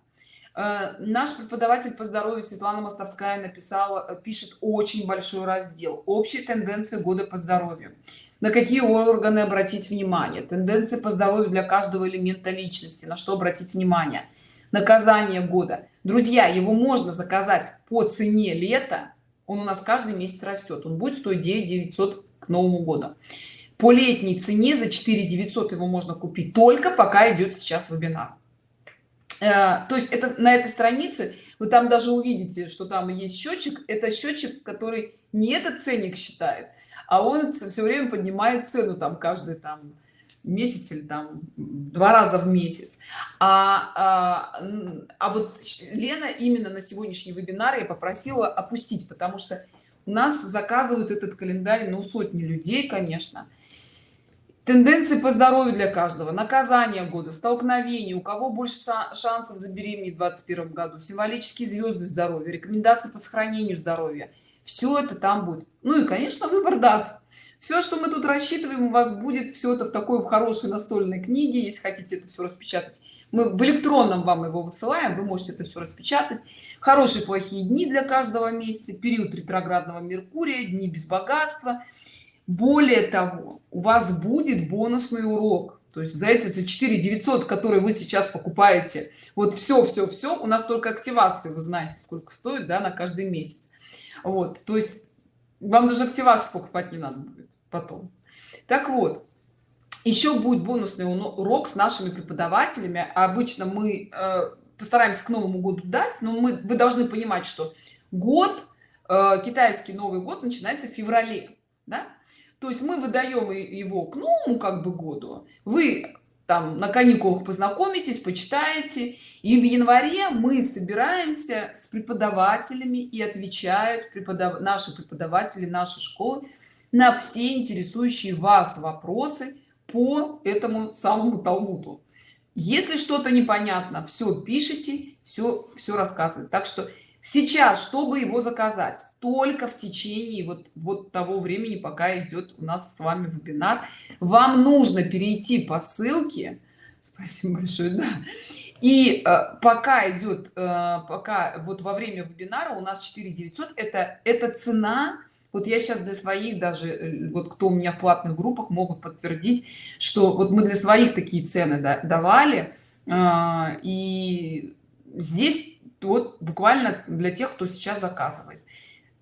наш преподаватель по здоровью светлана мостовская написала э, пишет очень большой раздел общие тенденции года по здоровью на какие органы обратить внимание? Тенденции по здоровью для каждого элемента личности. На что обратить внимание? Наказание года. Друзья его можно заказать по цене лета. Он у нас каждый месяц растет. Он будет стоить 9 900 к новому году. По летней цене за 4 900 его можно купить только пока идет сейчас вебинар. э, то есть это на этой странице вы там даже увидите что там есть счетчик это счетчик который не этот ценник считает а он все время поднимает цену там каждый там месяц или там два раза в месяц. А, а, а вот лена именно на сегодняшний вебинар я попросила опустить потому что у нас заказывают этот календарь ну сотни людей конечно тенденции по здоровью для каждого. Наказание года столкновение. У кого больше шансов забеременеть в 21 году? Символические звезды здоровья рекомендации по сохранению здоровья. Все это там будет. Ну и конечно выбор дат. Все что мы тут рассчитываем у вас будет все это в такой хорошей настольной книге. Если хотите это все распечатать мы в электронном вам его высылаем. Вы можете это все распечатать. Хорошие плохие дни для каждого месяца. Период ретроградного меркурия дни без богатства. Более того у вас будет бонусный урок. То есть за это за 4 900 которые вы сейчас покупаете вот все все все у нас только активации вы знаете сколько стоит да на каждый месяц. Вот то есть вам даже активацию покупать не надо будет потом. Так вот еще будет бонусный урок с нашими преподавателями. Обычно мы э, постараемся к новому году дать но мы вы должны понимать что год э, китайский новый год начинается в феврале да? То есть мы выдаем его к новому как бы году. Вы там на каникулах познакомитесь почитаете и в январе мы собираемся с преподавателями и отвечают преподав... наши преподаватели нашей школы на все интересующие вас вопросы по этому самому талмуду. Если что-то непонятно все пишите все все рассказывает так что сейчас чтобы его заказать только в течение вот вот того времени пока идет у нас с вами вебинар вам нужно перейти по ссылке. Спасибо большое да. И э, пока идет э, пока вот во время вебинара у нас 4 900 это это цена. Вот я сейчас для своих даже э, вот кто у меня в платных группах могут подтвердить что вот мы для своих такие цены давали. Э, и здесь вот буквально для тех кто сейчас заказывает.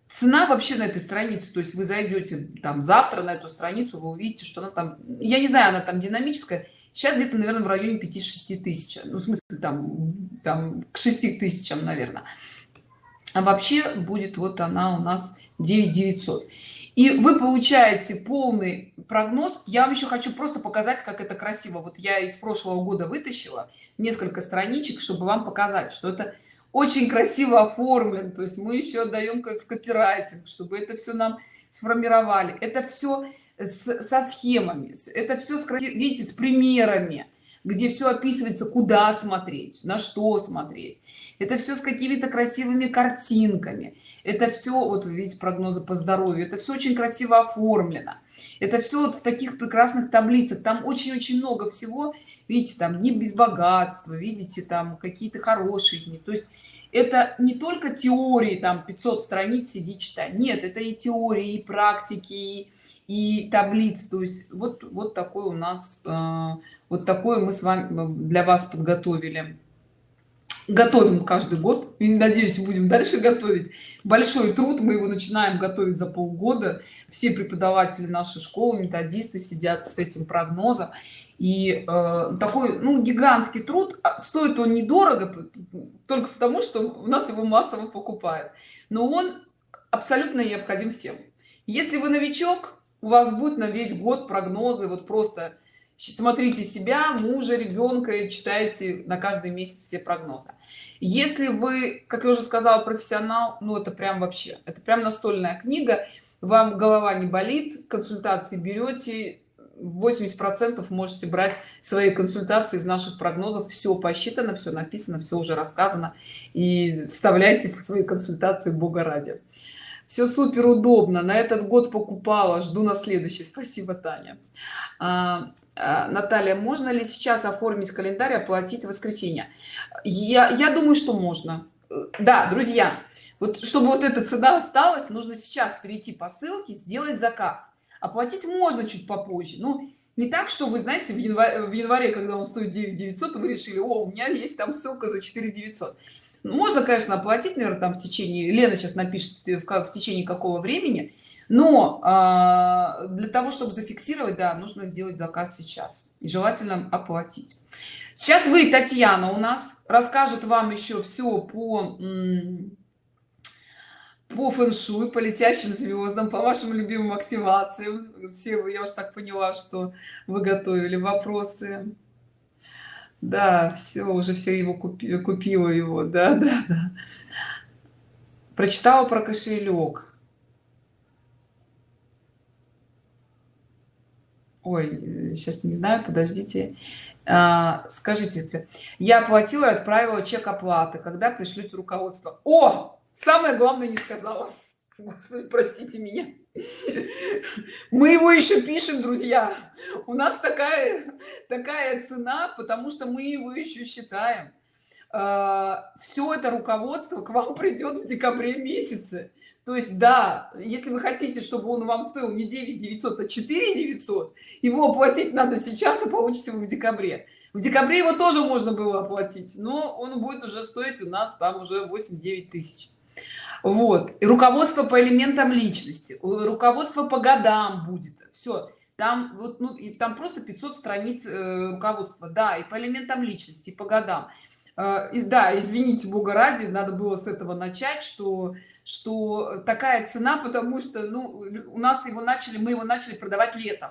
Цена вообще на этой странице то есть вы зайдете там завтра на эту страницу вы увидите что она там я не знаю она там динамическая. Сейчас где-то наверное в районе 5-6 тысяч ну в смысле там там к 6 тысячам наверное а вообще будет вот она у нас 9 900 и вы получаете полный прогноз. Я вам еще хочу просто показать как это красиво. Вот я из прошлого года вытащила несколько страничек чтобы вам показать что это очень красиво оформлен. То есть мы еще отдаем как в копирайтинг чтобы это все нам сформировали. Это все с, со схемами это все с видите с примерами где все описывается куда смотреть на что смотреть. Это все с какими-то красивыми картинками. Это все вот видите прогнозы по здоровью это все очень красиво оформлено. Это все вот в таких прекрасных таблицах. Там очень-очень много всего видите там не без богатства видите там какие-то хорошие дни. То есть это не только теории там 500 страниц сиди читай. Нет это и теории и практики и таблиц то есть вот вот такой у нас э, вот такое мы с вами для вас подготовили. Готовим каждый год. И надеюсь будем дальше готовить. Большой труд. Мы его начинаем готовить за полгода. Все преподаватели нашей школы методисты сидят с этим прогнозом и э, такой ну гигантский труд а стоит он недорого только потому что у нас его массово покупают. Но он абсолютно необходим всем. Если вы новичок у вас будет на весь год прогнозы вот просто смотрите себя мужа ребенка и читайте на каждый месяц все прогнозы. Если вы как я уже сказала профессионал ну это прям вообще это прям настольная книга вам голова не болит консультации берете 80 процентов можете брать свои консультации из наших прогнозов. Все посчитано все написано все уже рассказано. И вставляйте в свои консультации бога ради. Все супер удобно на этот год покупала жду на следующий. Спасибо таня. А, а, наталья можно ли сейчас оформить календарь оплатить воскресенье? Я я думаю что можно. Да друзья вот чтобы вот эта цена осталась нужно сейчас перейти по ссылке сделать заказ оплатить можно чуть попозже. Ну не так что вы знаете в январе, в январе когда он стоит 9 900 вы решили о у меня есть там ссылка за 4 900 можно конечно оплатить наверное там в течение лена сейчас напишет в, в течение какого времени но э, для того чтобы зафиксировать да нужно сделать заказ сейчас и желательно оплатить. Сейчас вы татьяна у нас расскажет вам еще все по по фэншуй по летящим звездам по вашим любимым активациям. Все я уж так поняла что вы готовили вопросы. Да все уже все его купи, купила его да (laughs) да да. Прочитала про кошелек ой сейчас не знаю подождите. А, скажите я оплатила и отправила чек оплаты когда пришлют руководство. О самое главное не сказала. Господи, простите меня. Мы его еще пишем друзья. У нас такая такая цена потому что мы его еще считаем. А, все это руководство к вам придет в декабре месяце. То есть да если вы хотите чтобы он вам стоил не 9 900 а 4 900 его оплатить надо сейчас и получите вы в декабре. В декабре его тоже можно было оплатить но он будет уже стоить у нас там уже 8 9 тысяч вот. И руководство по элементам личности руководство по годам будет. Все там вот ну и там просто 500 страниц э, руководства. Да и по элементам личности по годам. Э, и, да извините бога ради надо было с этого начать что что такая цена потому что ну у нас его начали мы его начали продавать летом.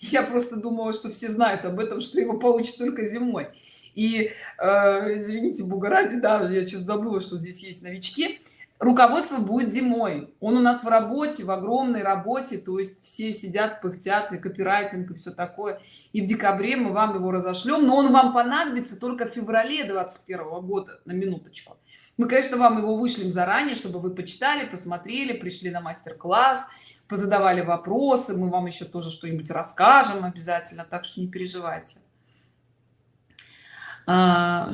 Я просто думала что все знают об этом что его получат только зимой. И э, извините бога ради да я что забыла что здесь есть новички руководство будет зимой. Он у нас в работе в огромной работе. То есть все сидят пыхтят и копирайтинг и все такое. И в декабре мы вам его разошлем. Но он вам понадобится только в феврале 21 года. На минуточку. Мы конечно вам его вышлем заранее чтобы вы почитали посмотрели пришли на мастер-класс позадавали вопросы. Мы вам еще тоже что-нибудь расскажем обязательно так что не переживайте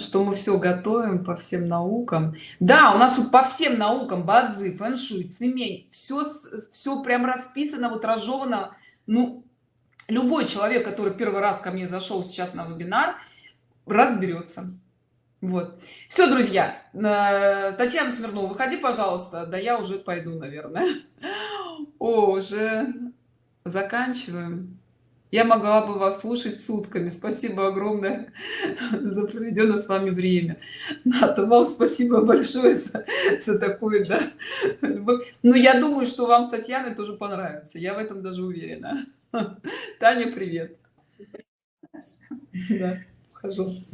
что мы все готовим по всем наукам. Да у нас тут по всем наукам бадзи фэншуй цемень все все прям расписано вот разжевано. Ну любой человек который первый раз ко мне зашел сейчас на вебинар разберется вот. Все друзья татьяна смирнова выходи пожалуйста да я уже пойду наверное. (laughs) О, уже заканчиваем я могла бы вас слушать сутками. Спасибо огромное за проведенное с вами время. Ната, вам спасибо большое за, за такое да. Но ну, я думаю что вам с татьяной тоже понравится. Я в этом даже уверена. Таня привет. Да, вхожу